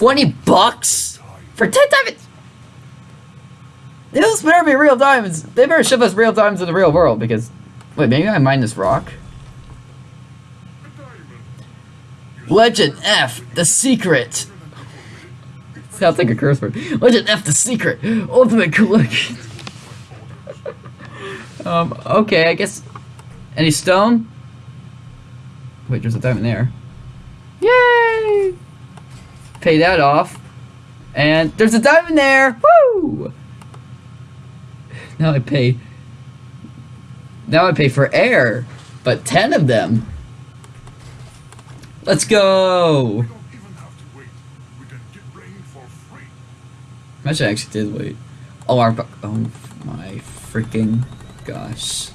20 bucks for 10 diamonds? Those better be real diamonds. They better ship us real diamonds in the real world because... Wait, maybe I mine this rock? Legend F, the secret. Sounds like a curse word. Legend F, the secret. Ultimate collection. um, okay, I guess... Any stone? Wait, there's a diamond there. Yay! Pay that off. And there's a diamond there! Woo! Now I pay. Now I pay for air, but 10 of them. Let's go! Imagine I actually did wait. Oh, our oh my freaking gosh!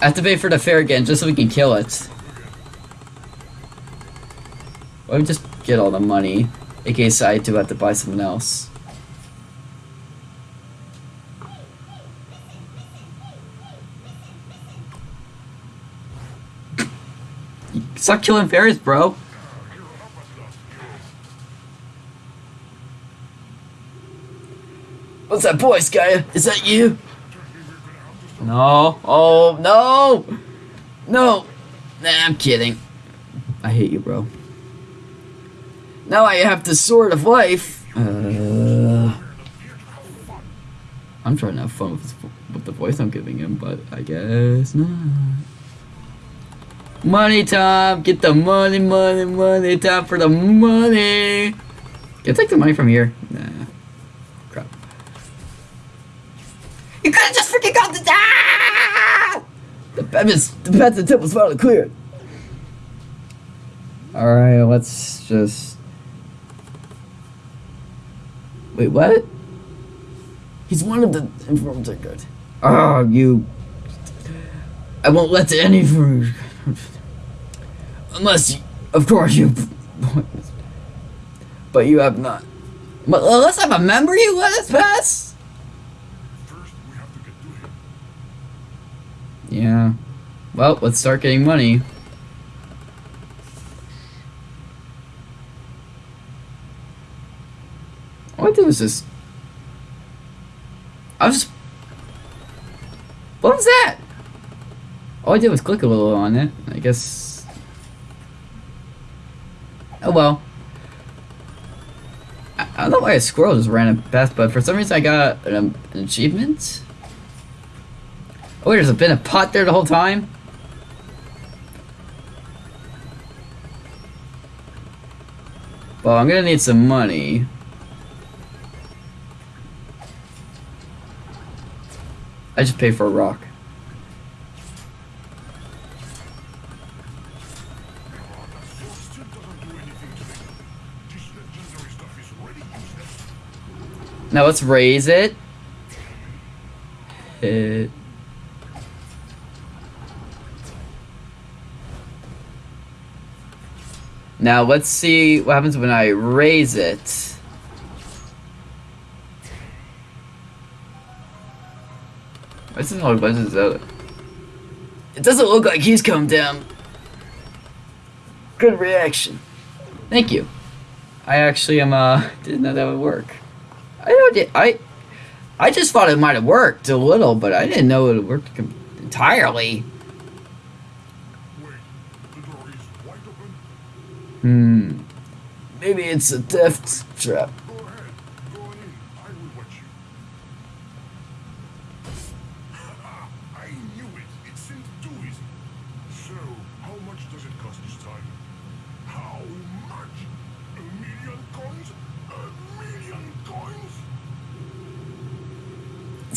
I have to pay for the fare again just so we can kill it. Why don't just get all the money in case I do have to buy something else? Stop killing fairies, bro. What's that voice, guy? Is that you? Me. No. Oh, no. No. Nah, I'm kidding. I hate you, bro. Now I have the sword of life. Uh. I'm trying to have fun with, his, with the voice I'm giving him, but I guess not. Money time. Get the money, money, money. Time for the money. Can I take the money from here? Nah. Crap. You could have just freaking got the ah! The Batman's the Batman temple's finally cleared. Alright, let's just Wait, what? He's one of the informants I got. Oh, you I won't let any unless you, of course you but you have not. But unless I'm a member, you let us pass. First, we have to get to him. Yeah. Well, let's start getting money. Did was just. I was just. What was that? All I did was click a little on it. I guess. Oh well. I, I don't know why a squirrel just ran a path, but for some reason I got an, an achievement. Oh, wait, there's been a pot there the whole time? Well, I'm gonna need some money. I just paid for a rock. Now let's raise it. Hit. Now let's see what happens when I raise it. This isn't all buttons out. It doesn't look like he's come down. Good reaction. Thank you. I actually am uh didn't know that would work. I don't I I just thought it might have worked a little, but I didn't know it worked entirely. Wait, the door is wide open. Hmm. Maybe it's a death trap.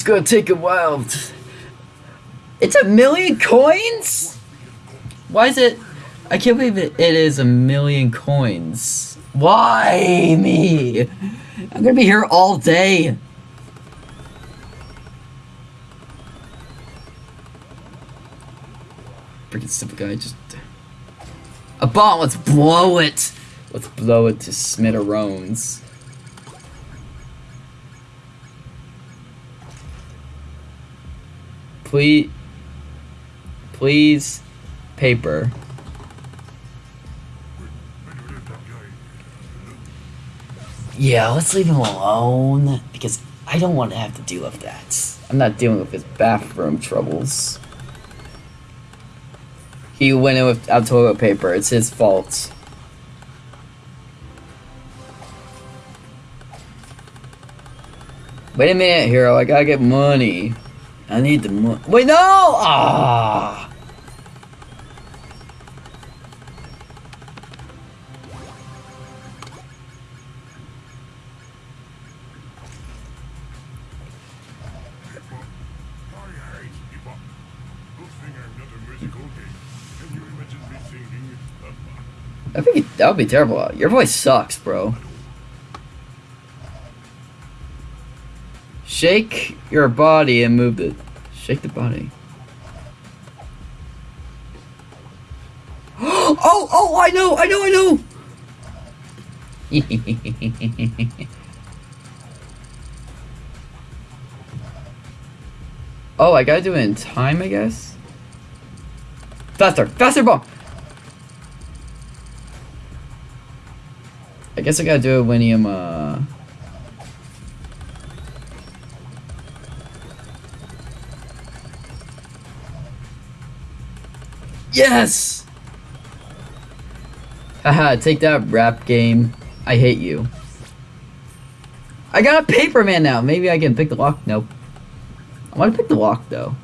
Gonna take a while. It's a million coins? Why is it? I can't believe it, it is a million coins. Why me? I'm gonna be here all day. Freaking stupid guy just. A bomb, let's blow it! Let's blow it to smithereens. Please. Please. Paper. Yeah, let's leave him alone because I don't want to have to deal with that. I'm not dealing with his bathroom troubles. He went in without toilet paper. It's his fault. Wait a minute, hero. I gotta get money. I need the money. Wait, no! Ah! I hate hip hop. Good thing I'm not a musical game. Can you imagine me singing? I think that would be terrible. Your voice sucks, bro. Shake your body and move it. Shake the body. oh, oh, I know, I know, I know. oh, I gotta do it in time, I guess. Faster, faster, bomb. I guess I gotta do it when I'm, uh... Yes! Haha, take that rap game. I hate you. I got a paper man now. Maybe I can pick the lock. Nope. I want to pick the lock though.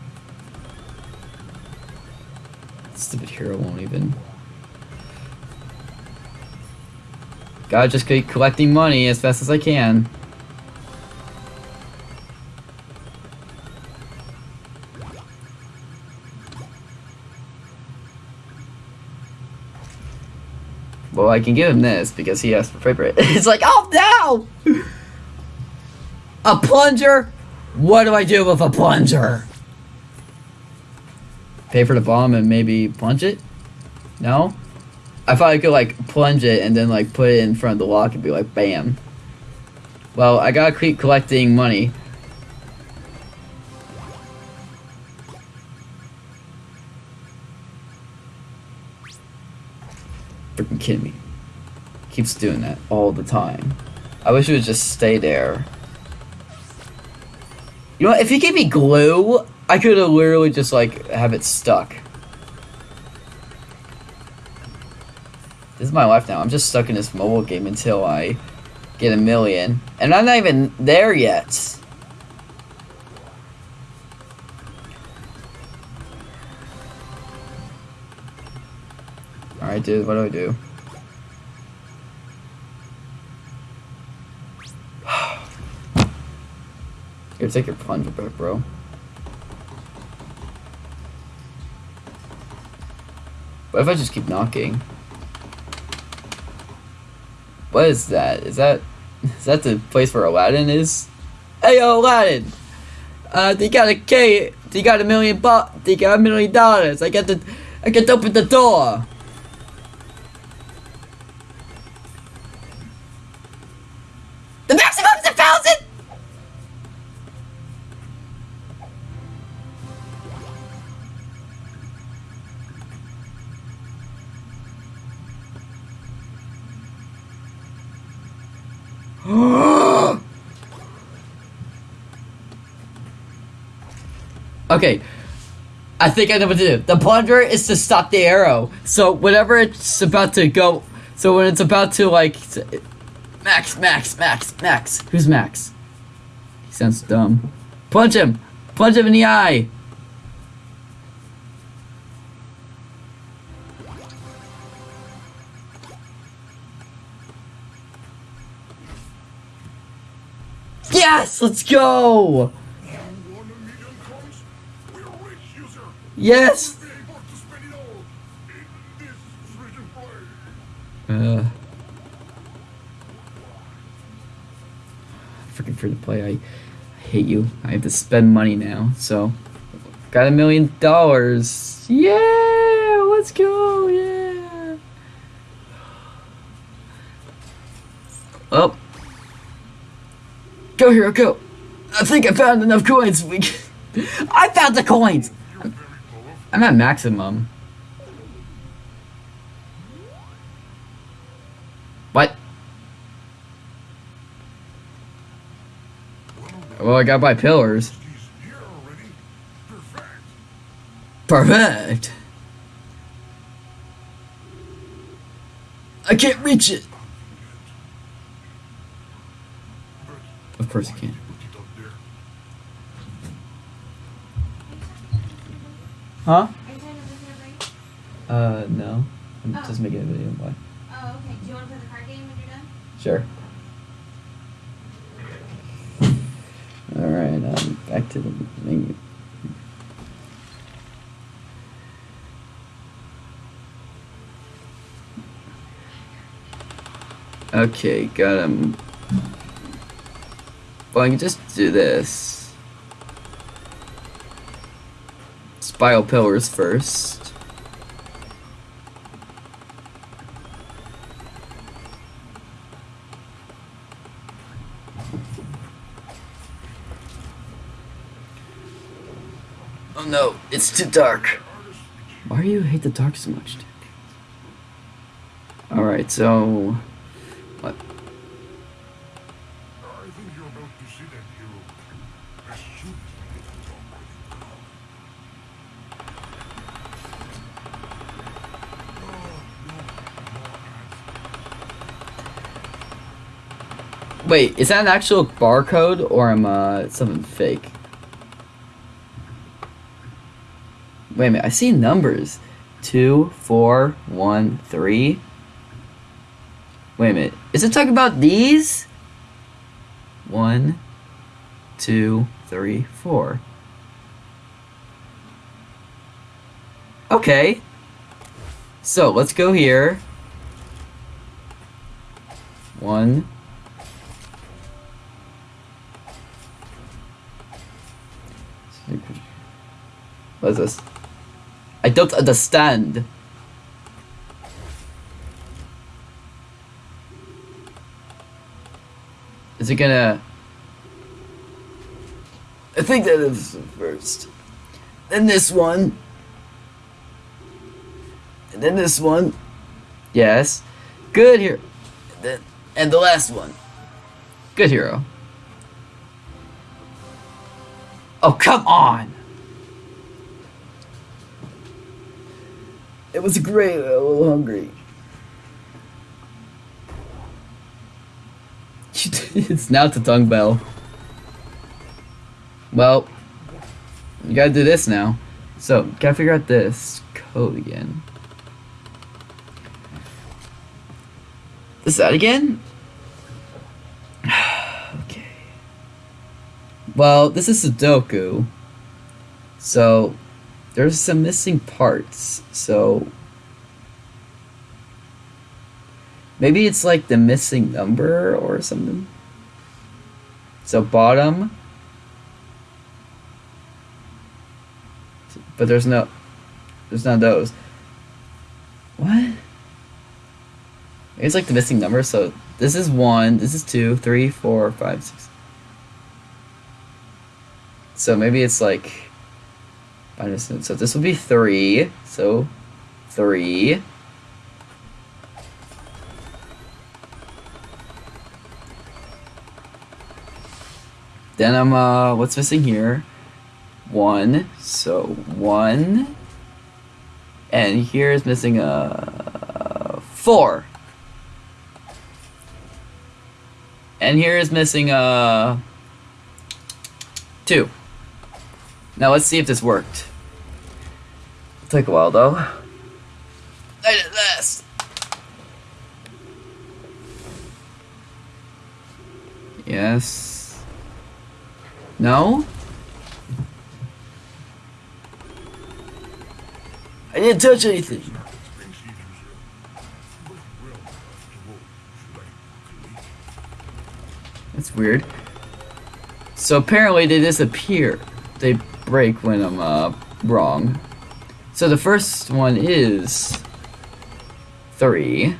Stupid hero won't even. Gotta just keep collecting money as fast as I can. Well, I can give him this because he asked for paper. It's like, oh no! A plunger? What do I do with a plunger? Pay for the bomb and maybe plunge it? No? I thought I could like plunge it and then like put it in front of the lock and be like, bam. Well, I gotta keep collecting money. Freaking kidding me. Keeps doing that all the time. I wish it would just stay there. You know what? If you gave me glue, I could have literally just like have it stuck. This is my life now. I'm just stuck in this mobile game until I get a million. And I'm not even there yet. Alright, dude, what do I do? Here, take your plunger back, bro. What if I just keep knocking? What is that? Is that is that the place where Aladdin is? Hey yo, Aladdin! Uh, they got a K. They got a million bu- They got a million dollars. I got the. I got to open the door. Okay. I think I know what to do. The plunger is to stop the arrow. So whenever it's about to go, so when it's about to like, Max, Max, Max, Max. Who's Max? He sounds dumb. Punch him. Punch him in the eye. Yes, let's go. Play. Uh, freaking free to play. I, I hate you. I have to spend money now. So, got a million dollars. Yeah, let's go. Yeah. Oh. Go hero, go. I think I found enough coins. We. I found the coins. I'm at maximum. What? Well, I got my pillars. Perfect. I can't reach it. Of course you can. did you put it up there? Huh? Are you trying to listen to break? Uh, no. I'm Oh. just making a video. Why? Oh, okay. Do you want to play the card game when you're done? Sure. Alright, um, back to the menu. Okay, got him. Well, I can just do this. Spiral pillars first. Oh no, it's too dark. Why do you hate the dark so much, Dick? Alright, so. Wait, is that an actual barcode or am uh something fake? Wait a minute, I see numbers. Two, four, one, three. Wait a minute. Is it talking about these? One, two, three, four. Okay. So let's go here. One, What is this? I don't understand. Is it gonna... I think that is first. Then this one. And then this one. Yes. Good here. And then and the last one. Good hero. Oh, come on! It was great, a little hungry. it's now to tongue bell. Well, you gotta do this now. So, gotta figure out this code again. Is that again? okay. Well, this is Sudoku. So, there's some missing parts. So, maybe it's like the missing number or something. So, bottom. But there's no, there's none of those. What? It's like the missing number. So this is one, this is two, three, four, five, six. So maybe it's like. So this would be three. So three. Then I'm uh, what's missing here? One. So one. And here is missing a uh, four. And here is missing uh two. Now let's see if this worked. It'll take a while though. I did this. Yes. No? I didn't touch anything. That's weird. So apparently they disappear. They break when I'm uh, wrong. So the first one is three.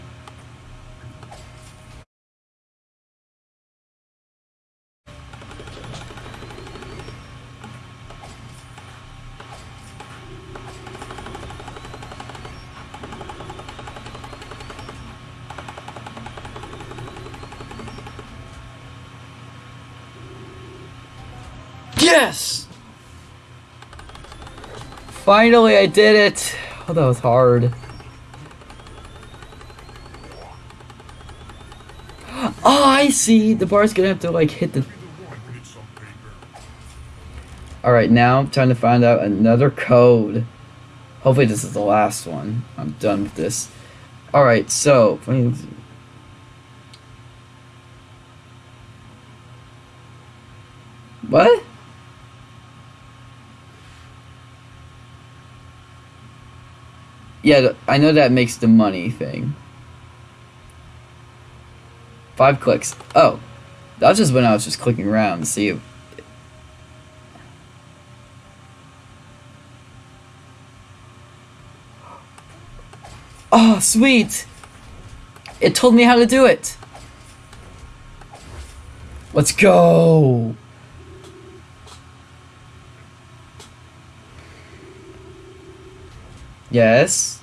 Yes! Finally, I did it! Oh, that was hard. Oh, I see! The bar's gonna have to, like, hit the... Alright, now I'm trying to find out another code. Hopefully this is the last one. I'm done with this. Alright, so... What? Yeah, I know that makes the money thing. Five clicks. Oh. That was just when I was just clicking around to see if Oh, sweet! It told me how to do it! Let's go! Yes.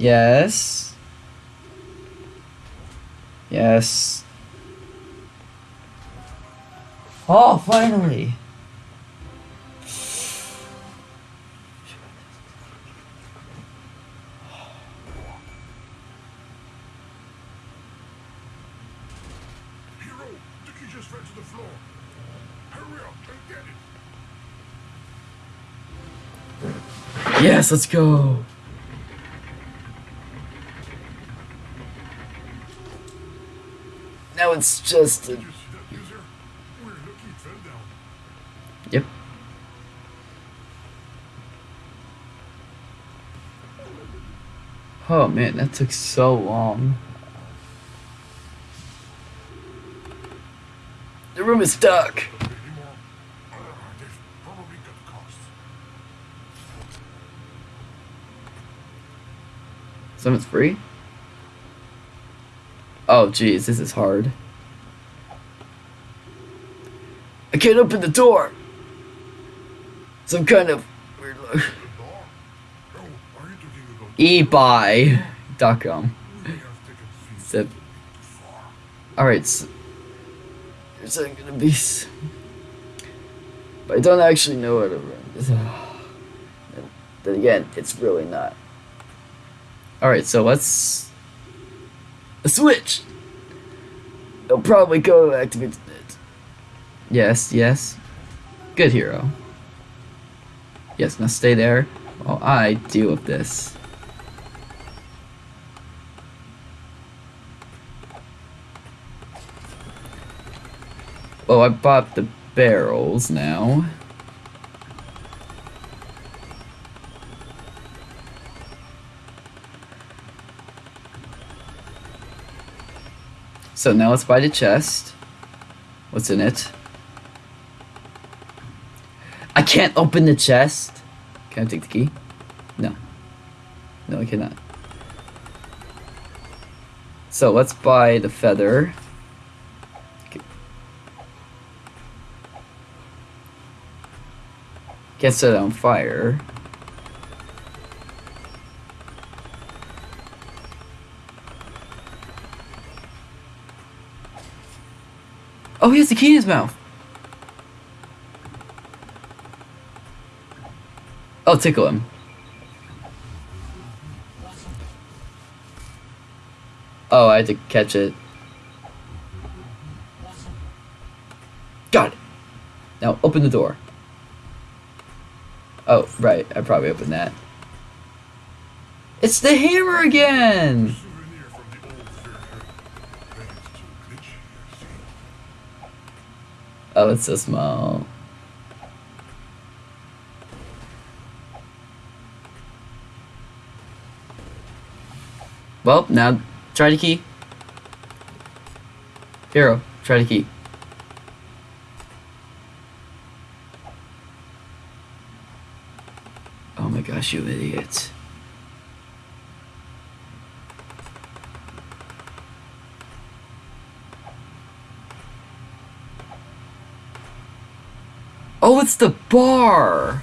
Yes. Yes. Oh, finally! Yes, let's key just fell to the floor. Hurry up and get it. Yes, let's go! Now it's just a Did you see that user? We're lucky it fell down. Yep. Oh man, that took so long. The room is stuck. Anymore? They've probably got costs. Someone's free? Oh jeez, this is hard. I can't open the door. Some kind of weird look. Ebuy.com. Alright, so there's gonna be. But I don't actually know how to run this. Then again, it's really not. Alright, so let's. A Switch! It'll probably go activate. Yes, yes. Good hero. Yes, now stay there while I deal with this. Oh, I bought the barrels now. So now let's buy the chest. What's in it? I can't open the chest. Can I take the key? No. No, I cannot. So let's buy the feather. Get set on fire. Oh, he has the key in his mouth. I'll tickle him. Oh, I had to catch it. Got it. Now open the door. Oh, right. I probably opened that. It's the hammer again! Oh, it's so small. Well, now try the key. Hero, try the key. Oh my gosh, you idiot. Oh, it's the bar!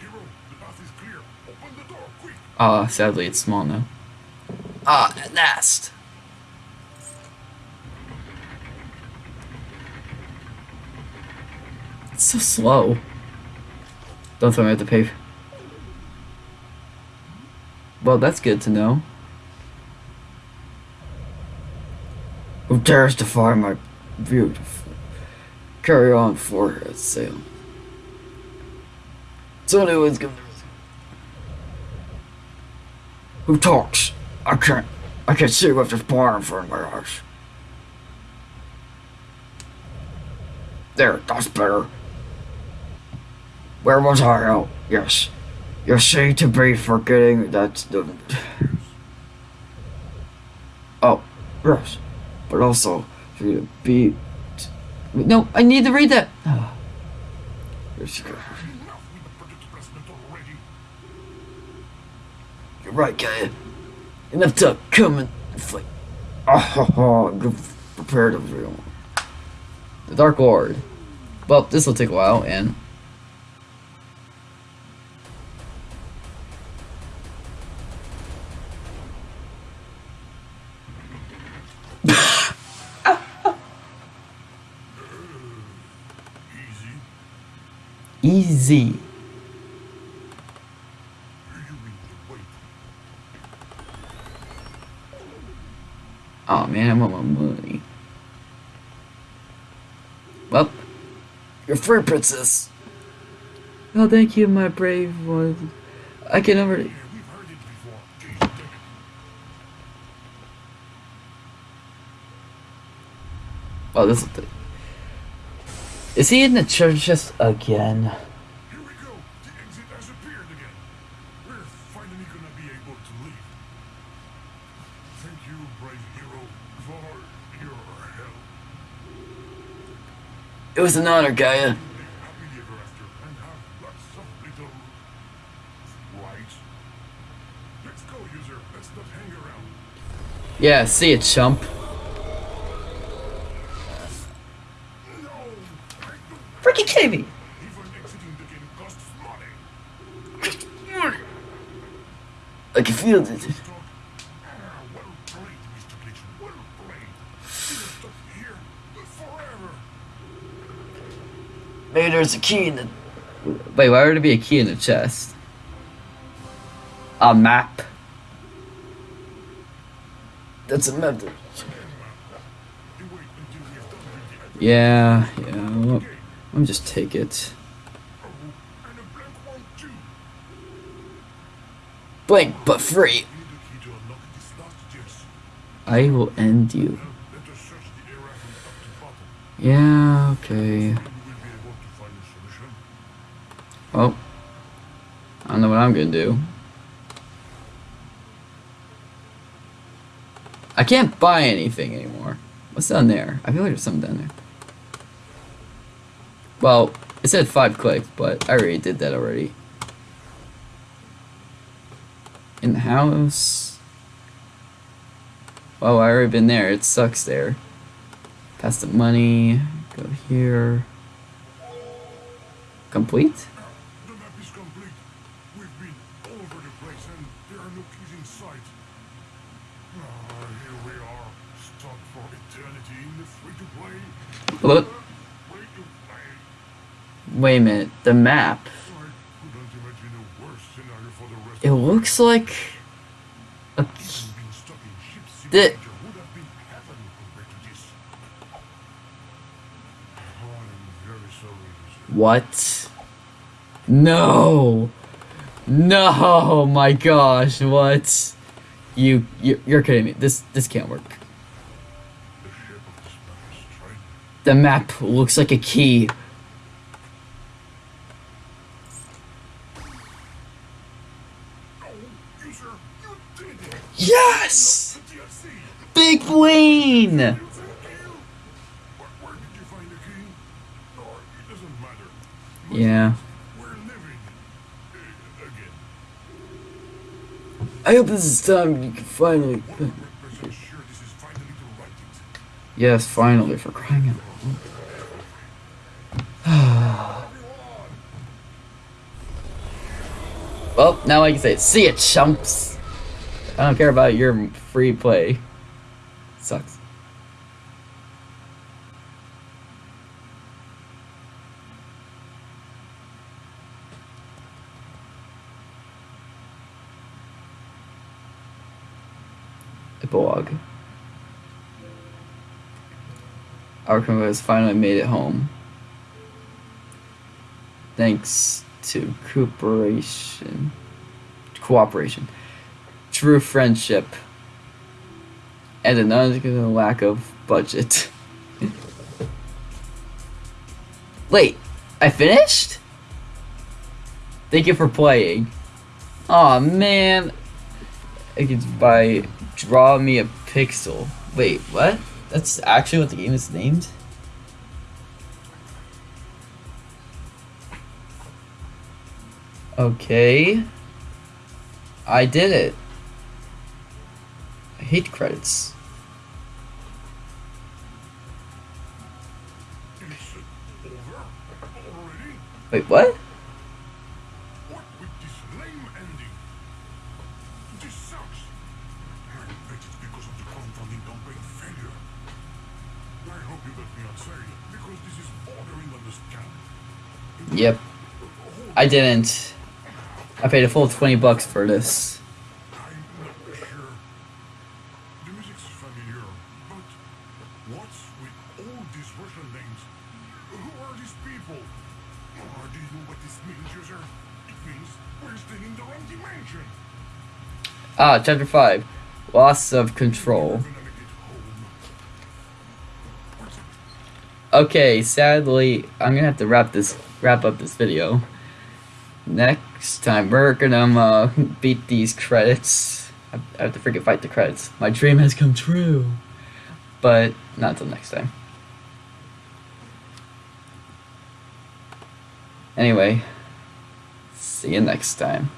Hero, the path is clear. Open the door, quick. Ah, sadly, it's small now. Ah, a nest. It's so slow. Don't throw me I the pay. Well, that's good to know. Who dares defy my beautiful? Carry on for her sail. So anyone's gonna who talks? I can't. I can't see with this front of my eyes. There, that's better. Where was I? Oh, yes. You seem to be forgetting that the. Oh, yes. But also, to be. No, I need to read that. You're right, guy. Enough to come and fight. Oh, ho, ho, I'm prepared to real. The Dark Lord. Well, this will take a while, and Easy. easy. You mean the weight. Oh man, I want my money. Well, you're free, princess. Oh, thank you, my brave one. I can already. Yeah, we've heard it before. Jeez, damn it. Oh, this is the. Is he in the church just again? It was an honor, Gaia. Live happily ever after and have lots of little rights. Let's go, user. Let's not hang around. Yeah, see it, chump. No! I don't Freaking kidding me! even exiting the game costs money. I can feel it. Stop. Ah, well played, Mr. Glitch. Well played. Didn't stop Maybe there's a key in the. Wait, why would there be a key in the chest? A map. That's a map. You wait until we have done with the Yeah, yeah. Well, let me just take it. blank one too. Blank but free. We need a key to unlock this last chest. I will end you. Yeah, let us search the area from top to bottom. Yeah, okay. We will be able to find a solution. Well, I don't know what I'm gonna do. I can't buy anything anymore. What's down there? I feel like there's something down there. Well, it said five clicks, but I already did that already. In the house. Oh, I already been there. It sucks there. Pass the money. Go here. Complete? The map is complete. We've been all over the place and there are no keys in sight. Ah, here we are, stuck for eternity in the free-to-play. Look. Wait a minute. The map. It looks like a what? No. No, my gosh, what? You you you're kidding me. This this can't work. The map looks like a key. Yes! Big matter. Yeah. I hope this is time you can finally 100% sure this is finally the right thing. Yes, finally for crying out. well, now I can say, see it, chumps. I don't care about your free play. Sucks. Epilogue. Arkham has finally made it home. Thanks to cooperation, cooperation, true friendship, and an unexcusable lack of budget. Wait, I finished? Thank you for playing. Aw man. I could buy draw me a pixel. Wait, what? That's actually what the game is named? Okay. I did it. I hate credits. Wait? What Yep. I didn't. I paid a full 20 bucks for this. Ah, chapter 5. Loss of control. Okay, sadly, I'm gonna have to wrap this wrap up this video. Next time we're gonna uh, beat these credits. I I have to freaking fight the credits. My dream has come true. But not until next time. Anyway, see you next time.